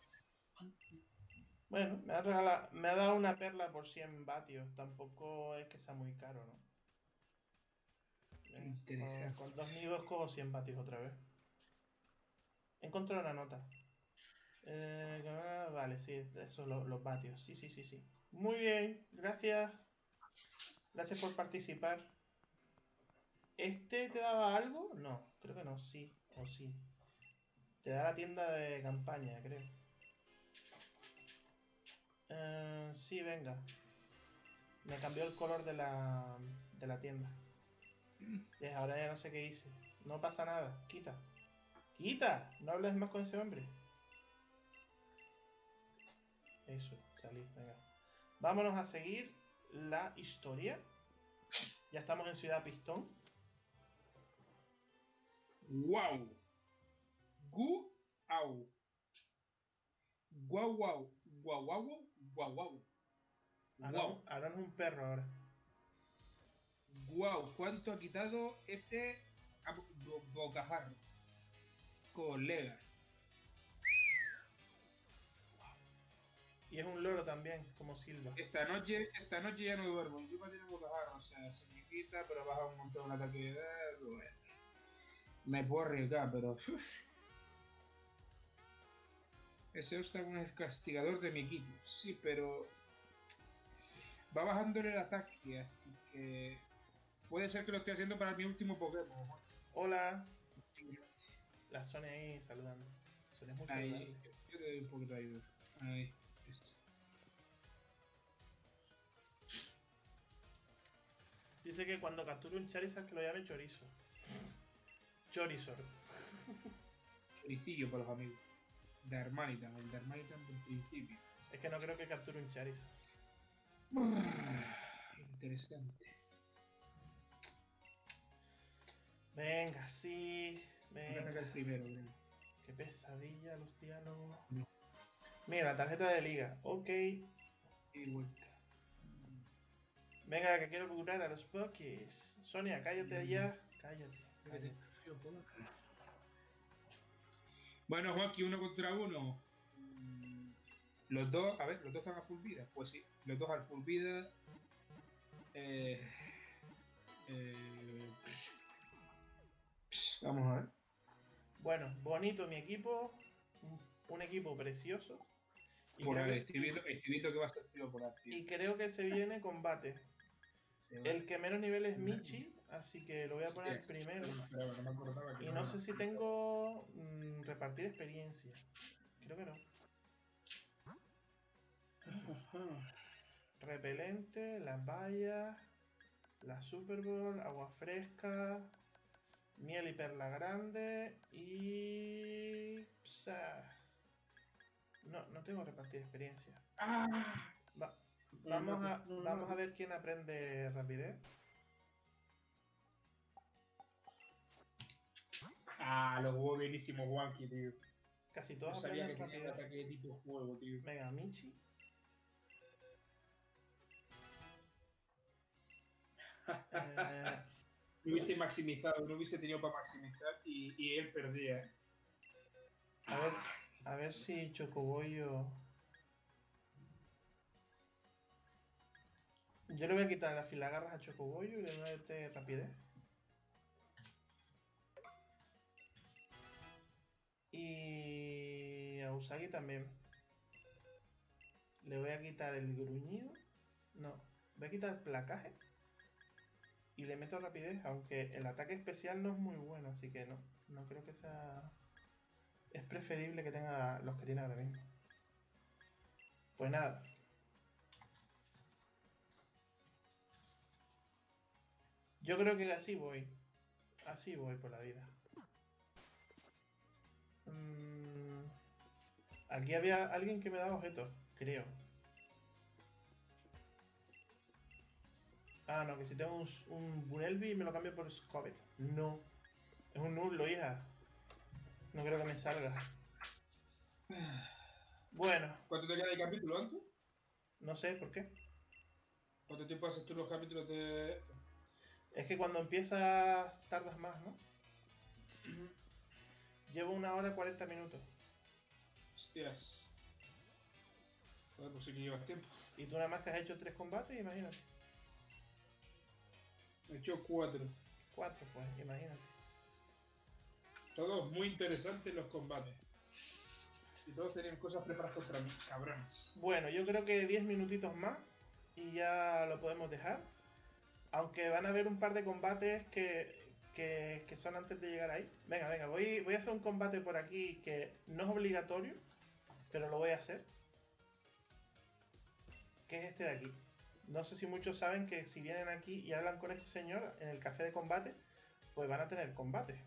Bueno, me ha, regalado, me ha dado una perla por 100 vatios. Tampoco es que sea muy caro, ¿no? Venga, Interesante. Con, con dos nidos cojo 100 vatios otra vez. He encontrado una nota. Eh, ah, vale, sí, eso, lo- los vatios. Sí, sí, sí, sí. Muy bien, gracias. Gracias por participar. ¿Este te daba algo? No, creo que no, sí, o sí. Te da la tienda de campaña, creo. Eh, sí, venga. Me cambió el color de la, de la tienda. Y ahora ya no sé qué hice. No pasa nada. Quita. Quita. No hables más con ese hombre. Eso, salí. Venga. Vámonos a seguir la historia. Ya estamos en Ciudad Pistón. ¡Guau! ¡Gu! ¡Au! ¡Guau, guau! ¡Guau, guau, guau! ¡Guau, guau! Aaron es un perro ahora. ¡Guau! ¿Cuánto ha quitado ese bo- bocajarro? Colega. Y es un loro también, como Silva. Esta noche, esta noche ya no duermo. Encima tiene bocajarro. O sea, se me quita, pero baja un montón el ataque de edad. Bueno. Me puedo arriesgar, pero... Ese Ostar es el castigador de mi equipo. Sí, pero... Va bajándole el ataque, así que... Puede ser que lo esté haciendo para mi último Pokémon. Hola. La Sonia ahí saludando. Sonia es muy Ahí, saludable. yo te doy un poquito de ayuda. Ahí. eso. Dice que cuando capture un Charizard que lo llame Chorizo. Chorizor. Choricillo para los amigos. Darmanitan, el Darmanitan del principio. Es que no creo que capture un Charizard. Interesante. Venga, sí. Venga. el primero. Qué pesadilla los diálogos. No. Mira, tarjeta de liga. Ok. Y vuelta. Venga, que quiero curar a los Pokés. Sonia, cállate ya. Cállate. cállate. Bueno, Joaquín, uno contra uno. Mm, Los dos, a ver, los dos están a full vida. Pues sí, los dos al full vida. Eh, eh, vamos a ver. Bueno, bonito mi equipo. Un, equipo precioso. Y Por ahí, que, que va a ser por aquí. y creo que se viene combate. El que menos nivel es. Michi, así que lo voy a poner primero. no Y no sé si tengo mm, repartir experiencia. Creo que no. Ajá. Repelente, las vallas, la Super Bowl, agua fresca, miel y perla grande y... psa. No, no tengo repartir experiencia. Ah, Va- vamos, a, vamos a ver quién aprende rapidez. Ah, lo jugó buenísimo Juanqui, tío. Casi No todos sabía que aprenden tenía ataque de tipo juego, tío. Venga, Michi. Eh, No hubiese maximizado, no hubiese tenido para maximizar y, y él perdía. ¿eh? a ver, a ver si Chocobollo. Yo le voy a quitar las filagarras a Chocobollo y le voy a meter rapidez. Y a Usagi también. Le voy a quitar el gruñido. No, voy a quitar el placaje. Y le meto rapidez, aunque el ataque especial no es muy bueno, así que no, no creo que sea... Es preferible que tenga los que tiene ahora mismo. Pues nada. Yo creo que así voy. Así voy por la vida. Mm, Aquí había alguien que me daba objetos, creo. Ah, no, que si tengo un, un Bunelby me lo cambio por Scovet. No. Es un nulo, hija. No creo que me salga. Bueno, ¿Cuánto te queda de capítulo antes? no sé por qué. ¿Cuánto tiempo haces tú los capítulos de esto? Es que cuando empiezas tardas más, ¿no? Llevo una hora y 40 minutos. Hostias. Joder, pues sí que llevas tiempo. Y tú nada más que has hecho tres combates, imagínate. He hecho cuatro. Cuatro, pues, imagínate. Todos muy interesantes los combates. Y todos tenían cosas preparadas contra mí, cabrones. Bueno, yo creo que 10 minutitos más y ya lo podemos dejar. Aunque van a haber un par de combates que, que, son antes de llegar ahí. Venga, venga, voy, voy a hacer un combate por aquí que no es obligatorio, pero lo voy a hacer. Que es este de aquí. No sé si muchos saben que si vienen aquí y hablan con este señor en el café de combate, pues van a tener combate.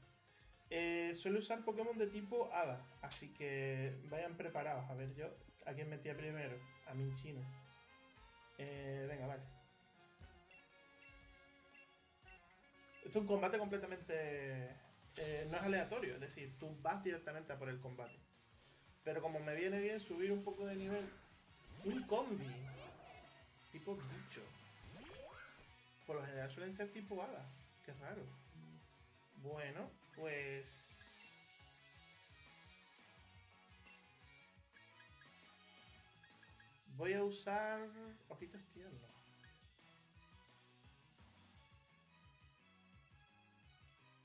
Eh, suele usar Pokémon de tipo Hada, así que vayan preparados. A ver, yo, ¿a quién metía primero? A Minchino. Eh, venga, vale. Es un combate completamente... eh, no es aleatorio, es decir, tú vas directamente a por el combate. Pero como me viene bien subir un poco de nivel... Un combi. Tipo bicho. Por lo general suelen ser tipo hada. Qué raro. Bueno, pues... Voy a usar ojitos tiernos.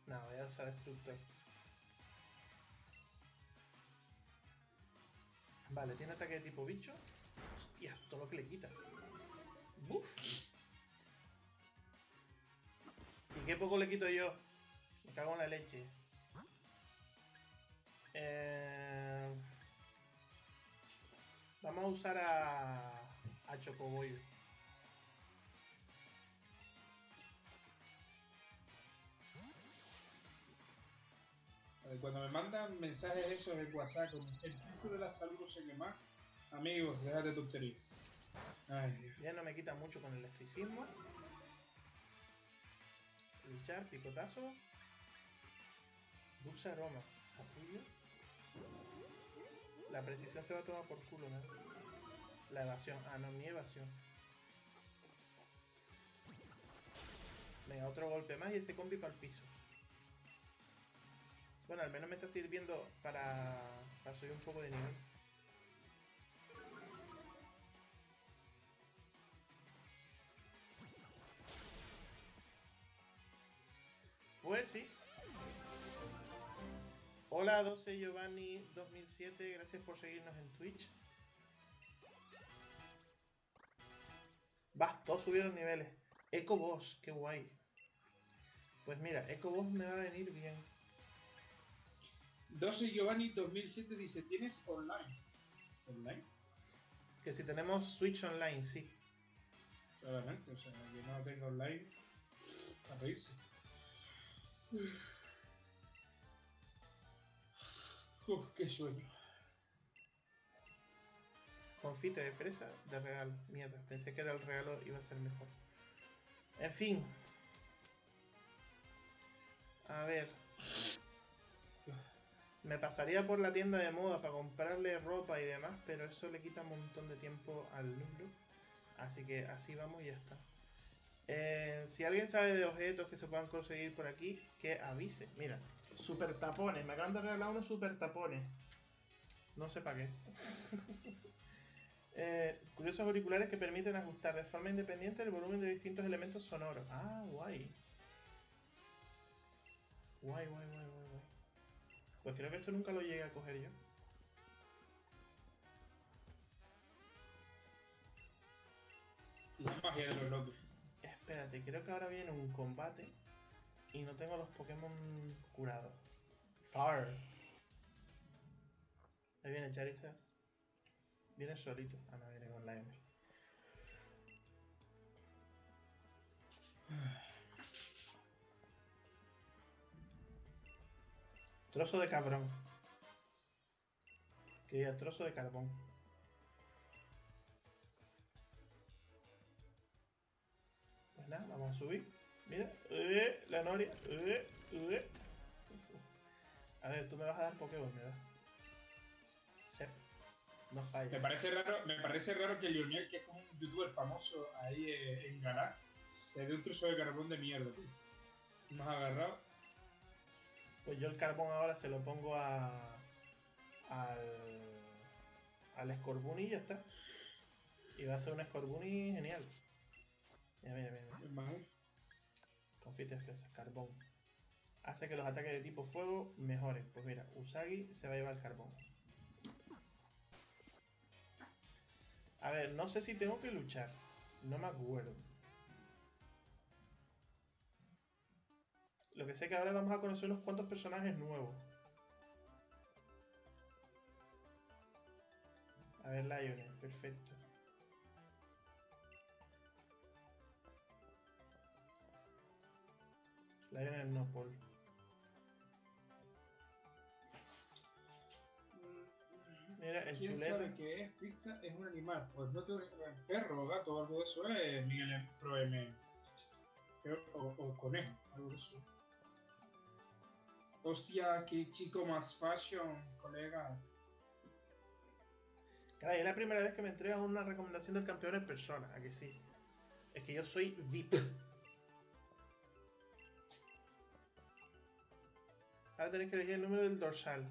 No, voy a usar destructor. Vale, tiene ataque de tipo bicho. Hostias, todo lo que le quita. Uf. ¿Y qué poco le quito yo? Me cago en la leche. Eh, Vamos a usar a, a Chocoboy. Cuando me mandan mensajes esos en WhatsApp el pico de la salud no sé qué más, amigos, déjate tontería. Ay. Ya no me quita mucho con el electricismo. Luchar, picotazo. Dulce aroma. Capullo. La precisión se va a tomar por culo, ¿no? La evasión. Ah, no, mi evasión. Venga, otro golpe más y ese combi para el piso. Bueno, al menos me está sirviendo para, subir un poco de nivel. Pues sí. Hola 12 Giovanni 2007, gracias por seguirnos en Twitch. Vas, todos subieron niveles. Eco Boss, qué guay. Pues mira, Eco Boss me va a venir bien. 12 Giovanni 2007 dice, ¿tienes online? ¿Online? Que si tenemos Switch Online, sí. Claramente, o sea, que no lo tenga online, a reírse. Uf, qué sueño. Confite de fresa de regalo. Mierda, pensé que era el regalo iba a ser mejor. En fin. A ver. Me pasaría por la tienda de moda para comprarle ropa y demás, pero eso le quita un montón de tiempo al Lulu. Así que así vamos y ya está. Eh, si alguien sabe de objetos que se puedan conseguir por aquí, que avise. Mira, super tapones. Me acaban de regalar unos super tapones. No sé para qué. Eh, curiosos auriculares que permiten ajustar de forma independiente el volumen de distintos elementos sonoros. Ah, guay. Guay, guay, guay, guay, guay. Pues creo que esto nunca lo llegué a coger yo. La magia de los locos. Espérate, creo que ahora viene un combate y no tengo los Pokémon curados. Far. Ahí viene Charizard. Viene solito. Ah, no, viene con la M. Trozo de cabrón. Que diga trozo de carbón. Pues nada, vamos a subir. Mira, eh, la noria. eh, eh. A ver, tú me vas a dar Pokémon, ¿verdad? Sí. No Me falla. parece raro, me parece raro que Lionel, que es como un youtuber famoso ahí en Galar, te dé un trozo de carbón de mierda, tío. Me has agarrado. Pues yo el carbón ahora se lo pongo a. al. al Scorbunny y ya está. Y va a ser un Scorbunny genial. Mira, mira, mira. mira. Confites es carbón. Hace que los ataques de tipo fuego mejoren. Pues mira, Usagi se va a llevar el carbón. A ver, no sé si tengo que luchar. No me acuerdo. Lo que sé que ahora vamos a conocer unos cuantos personajes nuevos. A ver, Lionel, perfecto. Lionel no, Paul. Mira, el ¿Quién chuleta. sabe qué es? Pista es un animal. Pues no un perro, gato o algo de eso es Miguel Pro M. Creo, o, o conejo, algo de eso. Hostia, qué chico más fashion, colegas. Caray, es la primera vez que me entregan una recomendación del campeón en persona, ¿a que sí? Es que yo soy VIP. Ahora tenéis que elegir el número del dorsal.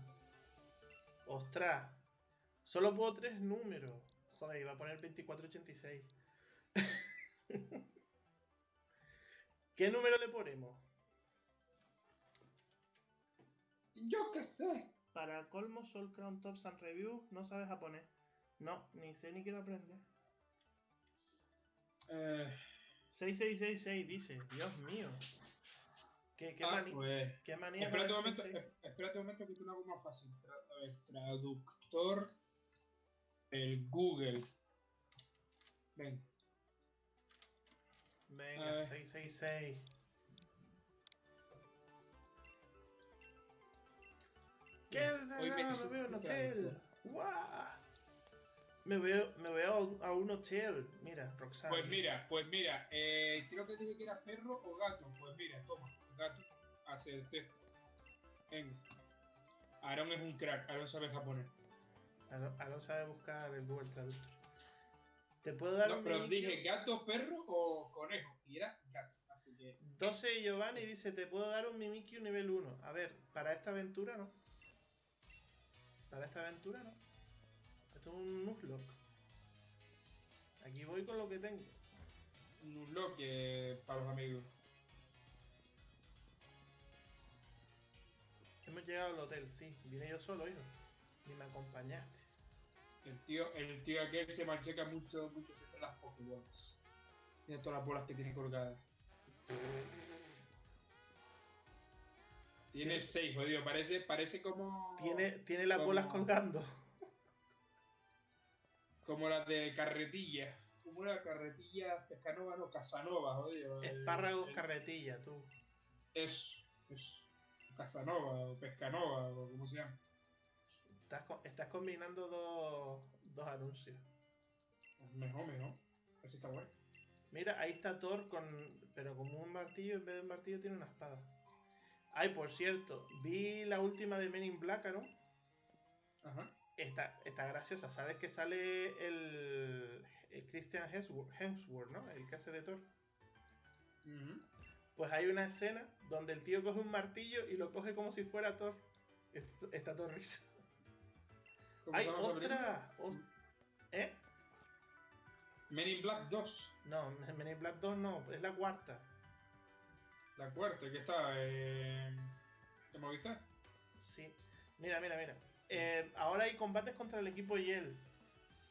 ¡Ostras! Solo puedo tres números. Joder, iba a poner 2486. ¿Qué número le ponemos? Yo qué sé. Para colmo, Soul Crown Tops and Review, no sabes japonés. No, ni sé ni quiero aprender. Eh, 6666 dice, Dios mío. ¿Qué, qué, ah, mani- pues. qué manía Espérate un momento, 66? eh, espérate un momento que te lo hago más fácil. Tra- a ver, traductor. El Google. Ven. Venga, Eh. 666. Hoy me Ah, me veo en un hotel. Me veo a un- a un hotel. Mira, Roxanne. Pues mira, pues mira, eh, creo que dije que era perro o gato. Pues mira, toma, gato. Acerté. Venga. Aaron es un crack, Aaron sabe japonés. Aaron Aaron sabe buscar el Google Traductor. ¿Te puedo dar No, un pero dije gato, perro o conejo. Y era gato. Así que. 12 Giovanni dice, te puedo dar un Mimikyu nivel 1. A ver, para esta aventura no. Para esta aventura no. Esto es un Nuzlocke. Aquí voy con lo que tengo. Un que para los amigos. Hemos llegado al hotel, sí. Vine yo solo, hijo. Ni me acompañaste. El tío, el tío aquel se mancheca mucho, mucho las Pokébolas. Mira todas las bolas que tiene colgadas. Tiene seis, jodido. Parece, parece como. Tiene, tiene las como- bolas colgando. Como las de carretilla. Como la carretilla Pescanova, no, Casanova, jodido. Espárragos el- carretilla, tú. Eso, eso. Casanova o Pescanova o como se llama. Estás, estás combinando dos, dos anuncios. Mejor, mejor. Así está bueno. Mira, ahí está Thor con. Pero como un martillo, en vez de un martillo tiene una espada. Ay, por cierto, vi la última de Men in Black, ¿no? Ajá. Está, está graciosa. ¿Sabes que sale el, el Christian Hemsworth, Hemsworth, ¿no? El que hace de Thor. Pues hay una escena donde el tío coge un martillo y lo coge como si fuera Thor. Est- Está todo risa. ¿Cómo ¡Ay, se llama esa película? otra! Os- ¿Eh? Men in Black 2. No, Men in Black 2 no, es la cuarta. La cuarta, que está en. ¿Te Movistar? Sí. Mira, mira, mira. Eh, ahora hay combates contra el equipo Yel.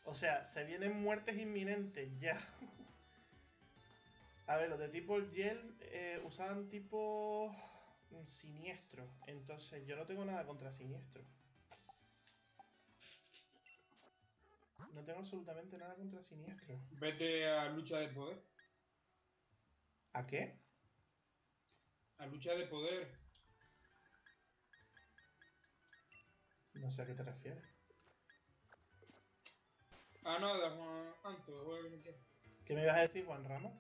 O sea, se vienen muertes inminentes ya. A ver, los de tipo Yel eh, usaban tipo siniestro. Entonces yo no tengo nada contra siniestro. No tengo absolutamente nada contra siniestro. Vete a lucha de poder. ¿A qué? A lucha de poder. No sé a qué te refieres. Ah, nada, Juan Anto. ¿qué? ¿Qué me ibas a decir, Juan Ramos?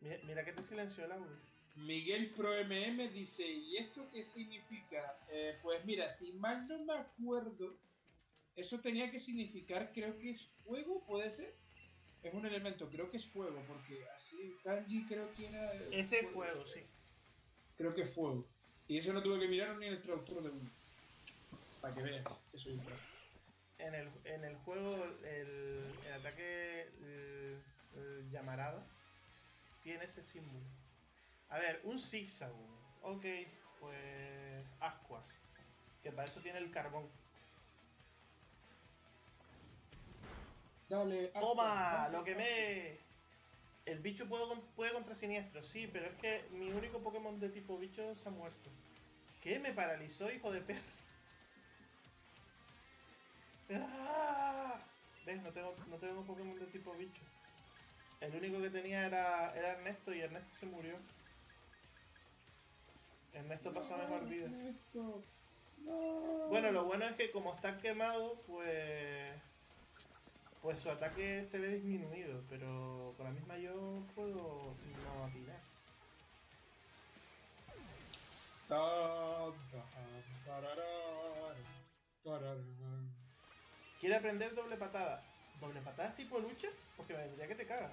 Mira, mira que te silenció el audio. Miguel Pro MM dice, ¿y esto qué significa? Eh, pues mira, si mal no me acuerdo, eso tenía que significar, creo que es fuego, ¿puede ser? Es un elemento, creo que es fuego, porque así kanji creo que era... Ese fuego, sí. Creo que es fuego. Y eso no tuve que mirar ni en el traductor de uno. Para que veas, que soy un en el, en el juego el, el ataque el, el llamarada tiene ese símbolo. A ver, un zigzag. Ok, pues ascuas. Que para eso tiene el carbón. Dale. ¡Toma! ¡Lo quemé! El bicho puede, puede contra siniestro, sí, pero es que mi único Pokémon de tipo bicho se ha muerto. ¿Qué? Me paralizó, hijo de perro. ¡Ah! ¿Ves? No tengo, no tengo Pokémon de tipo bicho. El único que tenía era, era Ernesto y Ernesto se murió. Ernesto pasó a mejor vida. Ernesto, no. Bueno, lo bueno es que como está quemado, pues. Pues su ataque se ve disminuido, pero con la misma yo puedo no atinar. ¿Quiere aprender doble patada? ¿Doble patada es tipo lucha? Porque me vendría que te cagas.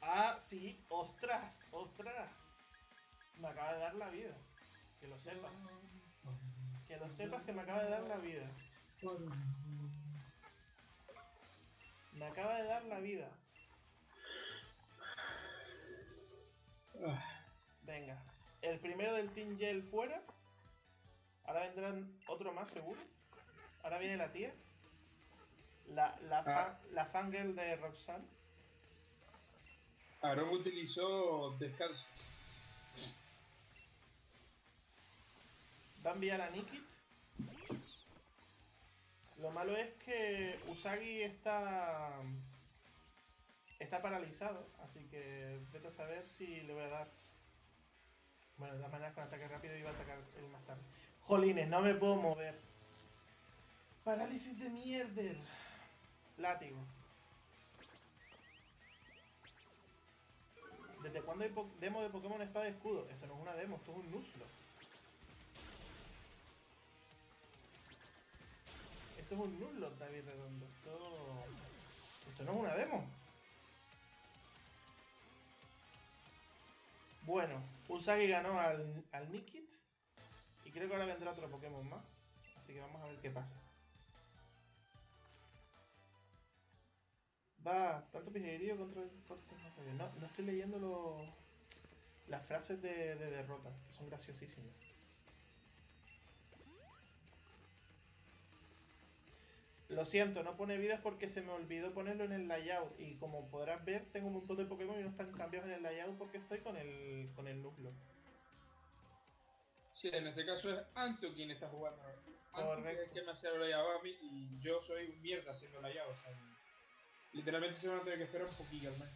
Ah, sí, ostras, ostras. Me acaba de dar la vida. Que lo sepas. Que lo sepas que me acaba de dar la vida. Me acaba de dar la vida. Venga, el primero del Team Gel fuera. Ahora vendrán otro más seguro. Ahora viene la tía. La, la, Ah. la fangirl de Roxanne. Aaron utilizó descanso. Va a enviar a Nikit. Lo malo es que Usagi está. Está paralizado, así que vete a saber si le voy a dar. Bueno, de todas maneras con ataque rápido iba a atacar él más tarde. Jolines, no me puedo mover. Parálisis de mierder. Látigo. ¿Desde cuándo hay demo de Pokémon Espada y Escudo? Esto no es una demo, esto es un Nuzlocke. Esto es un Nuzlocke, David Redondo. Esto... No es una demo. Bueno, Usagi ganó al, al Nikit. Y creo que ahora vendrá otro Pokémon más. Así que vamos a ver qué pasa. Va, tanto pijadillo contra contra No, no estoy leyendo los las frases de, de derrota, que son graciosísimas. Lo siento, no pone vidas porque se me olvidó ponerlo en el layout. Y como podrás ver, tengo un montón de Pokémon y no están cambiados en el layout porque estoy con el, con el núcleo. Sí, en este caso es Anto quien está jugando. Anto es Correcto. el que me hace la llave a mí y yo soy un mierda haciendo la llave. O sea, literalmente se van a tener que esperar un poquillo al menos.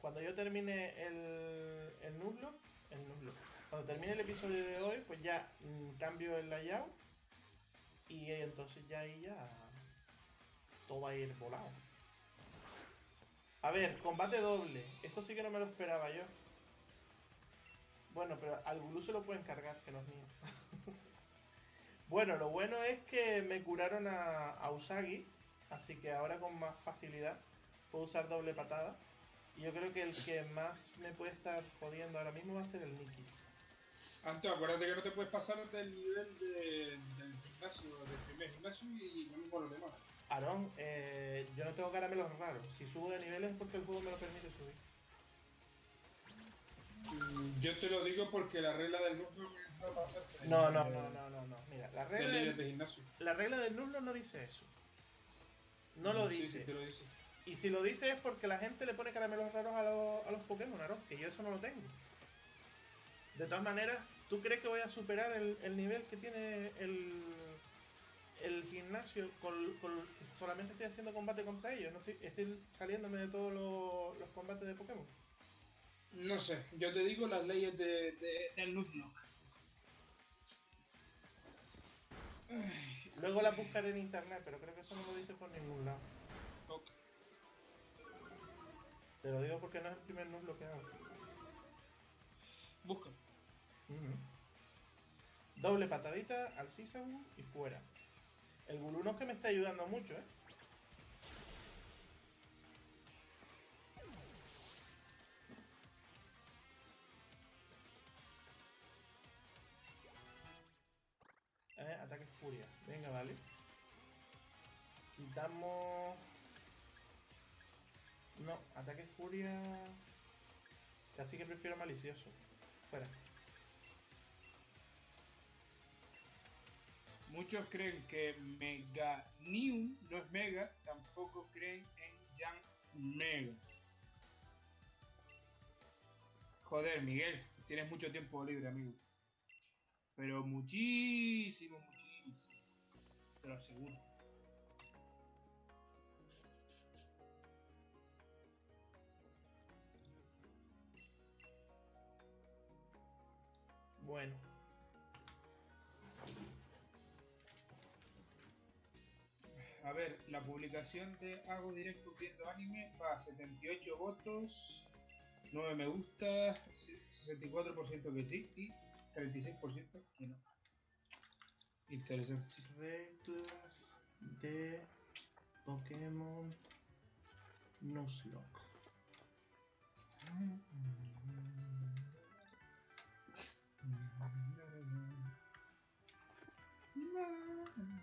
Cuando yo termine el, el Nuzlocke, el Nuzlocke, cuando termine el episodio de hoy, pues ya mm, cambio el layout y entonces ya ahí ya todo va a ir volado. A ver, combate doble. Esto sí que no me lo esperaba yo. Bueno, pero al Gulu se lo pueden cargar, que no es mío. bueno, lo bueno es que me curaron a, a Usagi, así que ahora con más facilidad puedo usar doble patada. Y yo creo que el que más me puede estar jodiendo ahora mismo va a ser el Nikki. Anto, acuérdate que no te puedes pasar del nivel de- del gimnasio, del primer gimnasio y lo mismo los demás. Aarón, eh, yo no tengo caramelos raros. Si subo de niveles es porque el juego me lo permite subir. Mm, Yo te lo digo porque la regla del núcleo no va a ser No, no, no, no, no, no. Mira, la Del regla del, de gimnasio. la regla del nulo no dice eso. No lo Sí, dice. Sí, te lo dice. Y si lo dice es porque la gente le pone caramelos raros a, los- a los Pokémon, Aarón, que yo eso no lo tengo. De todas maneras, ¿tú crees que voy a superar el, el nivel que tiene el, el gimnasio con, con- solamente estoy haciendo combate contra ellos? No estoy, estoy saliéndome de todos los, los combates de Pokémon. No sé, yo te digo las leyes de, de- del Nuzlocke. Luego la buscaré en internet, pero creo que eso no lo dice por ningún lado. Ok. Te lo digo porque no es el primer nuzlo que hago. Busca. Doble patadita al Cisagu y fuera. El Guluno es que me está ayudando mucho, ¿eh? Eh, ataque furia. Venga, vale. Quitamos... No, ataque furia... Casi que prefiero malicioso. Fuera. Muchos creen que Meganium no es Mega, tampoco creen en Jan Mega. Joder, Miguel, tienes mucho tiempo libre, amigo. Pero muchísimo, muchísimo. Te lo aseguro. Bueno. Ver, la publicación de Hago Directo Viendo Anime va a 78 votos, 9 me gusta, 64% que sí y 36% que no. Interesante. Reglas de Pokémon Nuzlocke.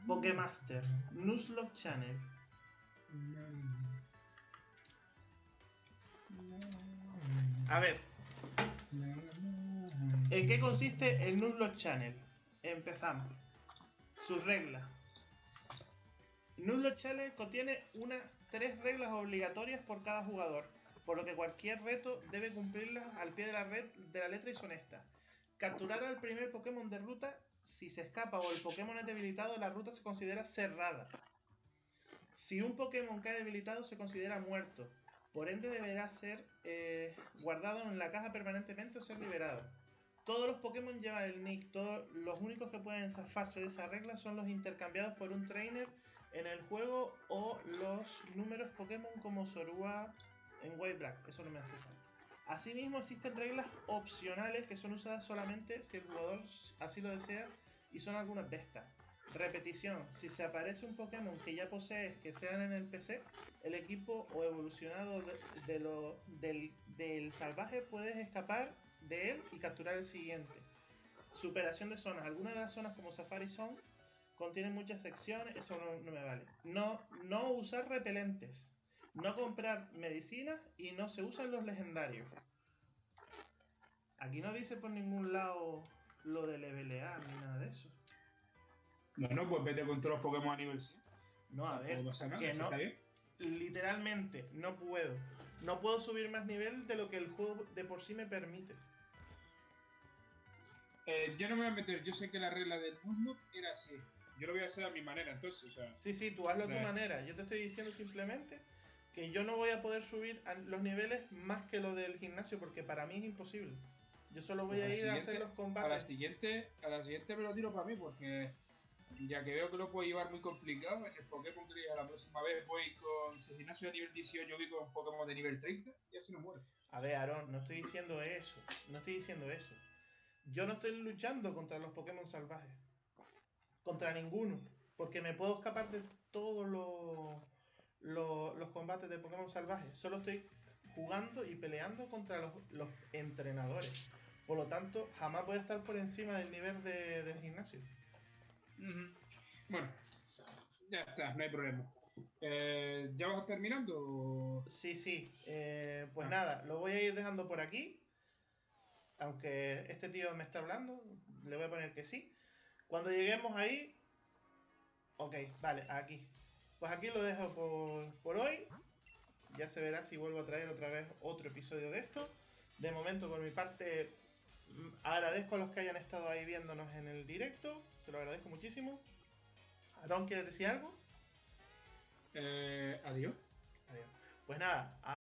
Pokémaster, Nuzlocke Channel. A ver, ¿en qué consiste el Nuzlocke Channel? Empezamos. Sus reglas. Nuzlocke Channel contiene unas tres reglas obligatorias por cada jugador, por lo que cualquier reto debe cumplirlas al pie de la red de la letra y son estas. Capturar al primer Pokémon de ruta si se escapa o el Pokémon es debilitado, la ruta se considera cerrada. Si un Pokémon cae debilitado, se considera muerto. Por ende, deberá ser eh, guardado en la caja permanentemente o ser liberado. Todos los Pokémon llevan el nick. Todos los únicos que pueden zafarse de esa regla son los intercambiados por un trainer en el juego o los números Pokémon como Zorua en White Black. Eso no me hace falta. Asimismo, existen reglas opcionales que son usadas solamente si el jugador así lo desea y son algunas de estas. Repetición, si se aparece un Pokémon que ya posees que sean en el PC, el equipo o evolucionado de, lo, del, del salvaje puedes escapar de él y capturar el siguiente. Superación de zonas. Algunas de las zonas como Safari Zone contienen muchas secciones, eso no, no me vale. No, no usar repelentes. No comprar medicinas y no se usan los legendarios. Aquí no dice por ningún lado lo de levelear ni nada de eso. Bueno, pues vete con todos los Pokémon a nivel 100. No, a ver, nada, que no, literalmente no puedo. No puedo subir más nivel de lo que el juego de por sí me permite. Eh, yo no me voy a meter, yo sé que la regla del Nuzlocke era así. Yo lo voy a hacer a mi manera, entonces, o sea, Sí, sí, tú hazlo a tu Vale. manera. Yo te estoy diciendo simplemente que yo no voy a poder subir a los niveles más que lo del gimnasio porque para mí es imposible. Yo solo voy a ir a hacer los a la combates. siguiente, a la siguiente me lo tiro para mí porque ya que veo que lo puedo llevar muy complicado, el Pokémon que diga la próxima vez voy con si el gimnasio de nivel 18 voy con Pokémon de nivel 30 y así no muero. A ver, Aaron, no estoy diciendo eso. No estoy diciendo eso. Yo no estoy luchando contra los Pokémon salvajes. Contra ninguno. Porque me puedo escapar de todos los, los, los combates de Pokémon salvajes. Solo estoy jugando y peleando contra los, los entrenadores. Por lo tanto, jamás voy a estar por encima del nivel de- del gimnasio. Bueno, ya está, no hay problema. Eh, ¿Ya vas terminando? Sí, sí. eh, pues Ah. nada, lo voy a ir dejando por aquí. Aunque este tío me está hablando, le voy a poner que sí. Cuando lleguemos ahí. Ok, vale, aquí. Pues aquí lo dejo por, por hoy. Ya se verá si vuelvo a traer otra vez otro episodio de esto. De momento, por mi parte, mm, agradezco a los que hayan estado ahí viéndonos en el directo. Se lo agradezco muchísimo. Aaron, ¿quieres decir algo? Eh, adiós. Adiós. Pues nada,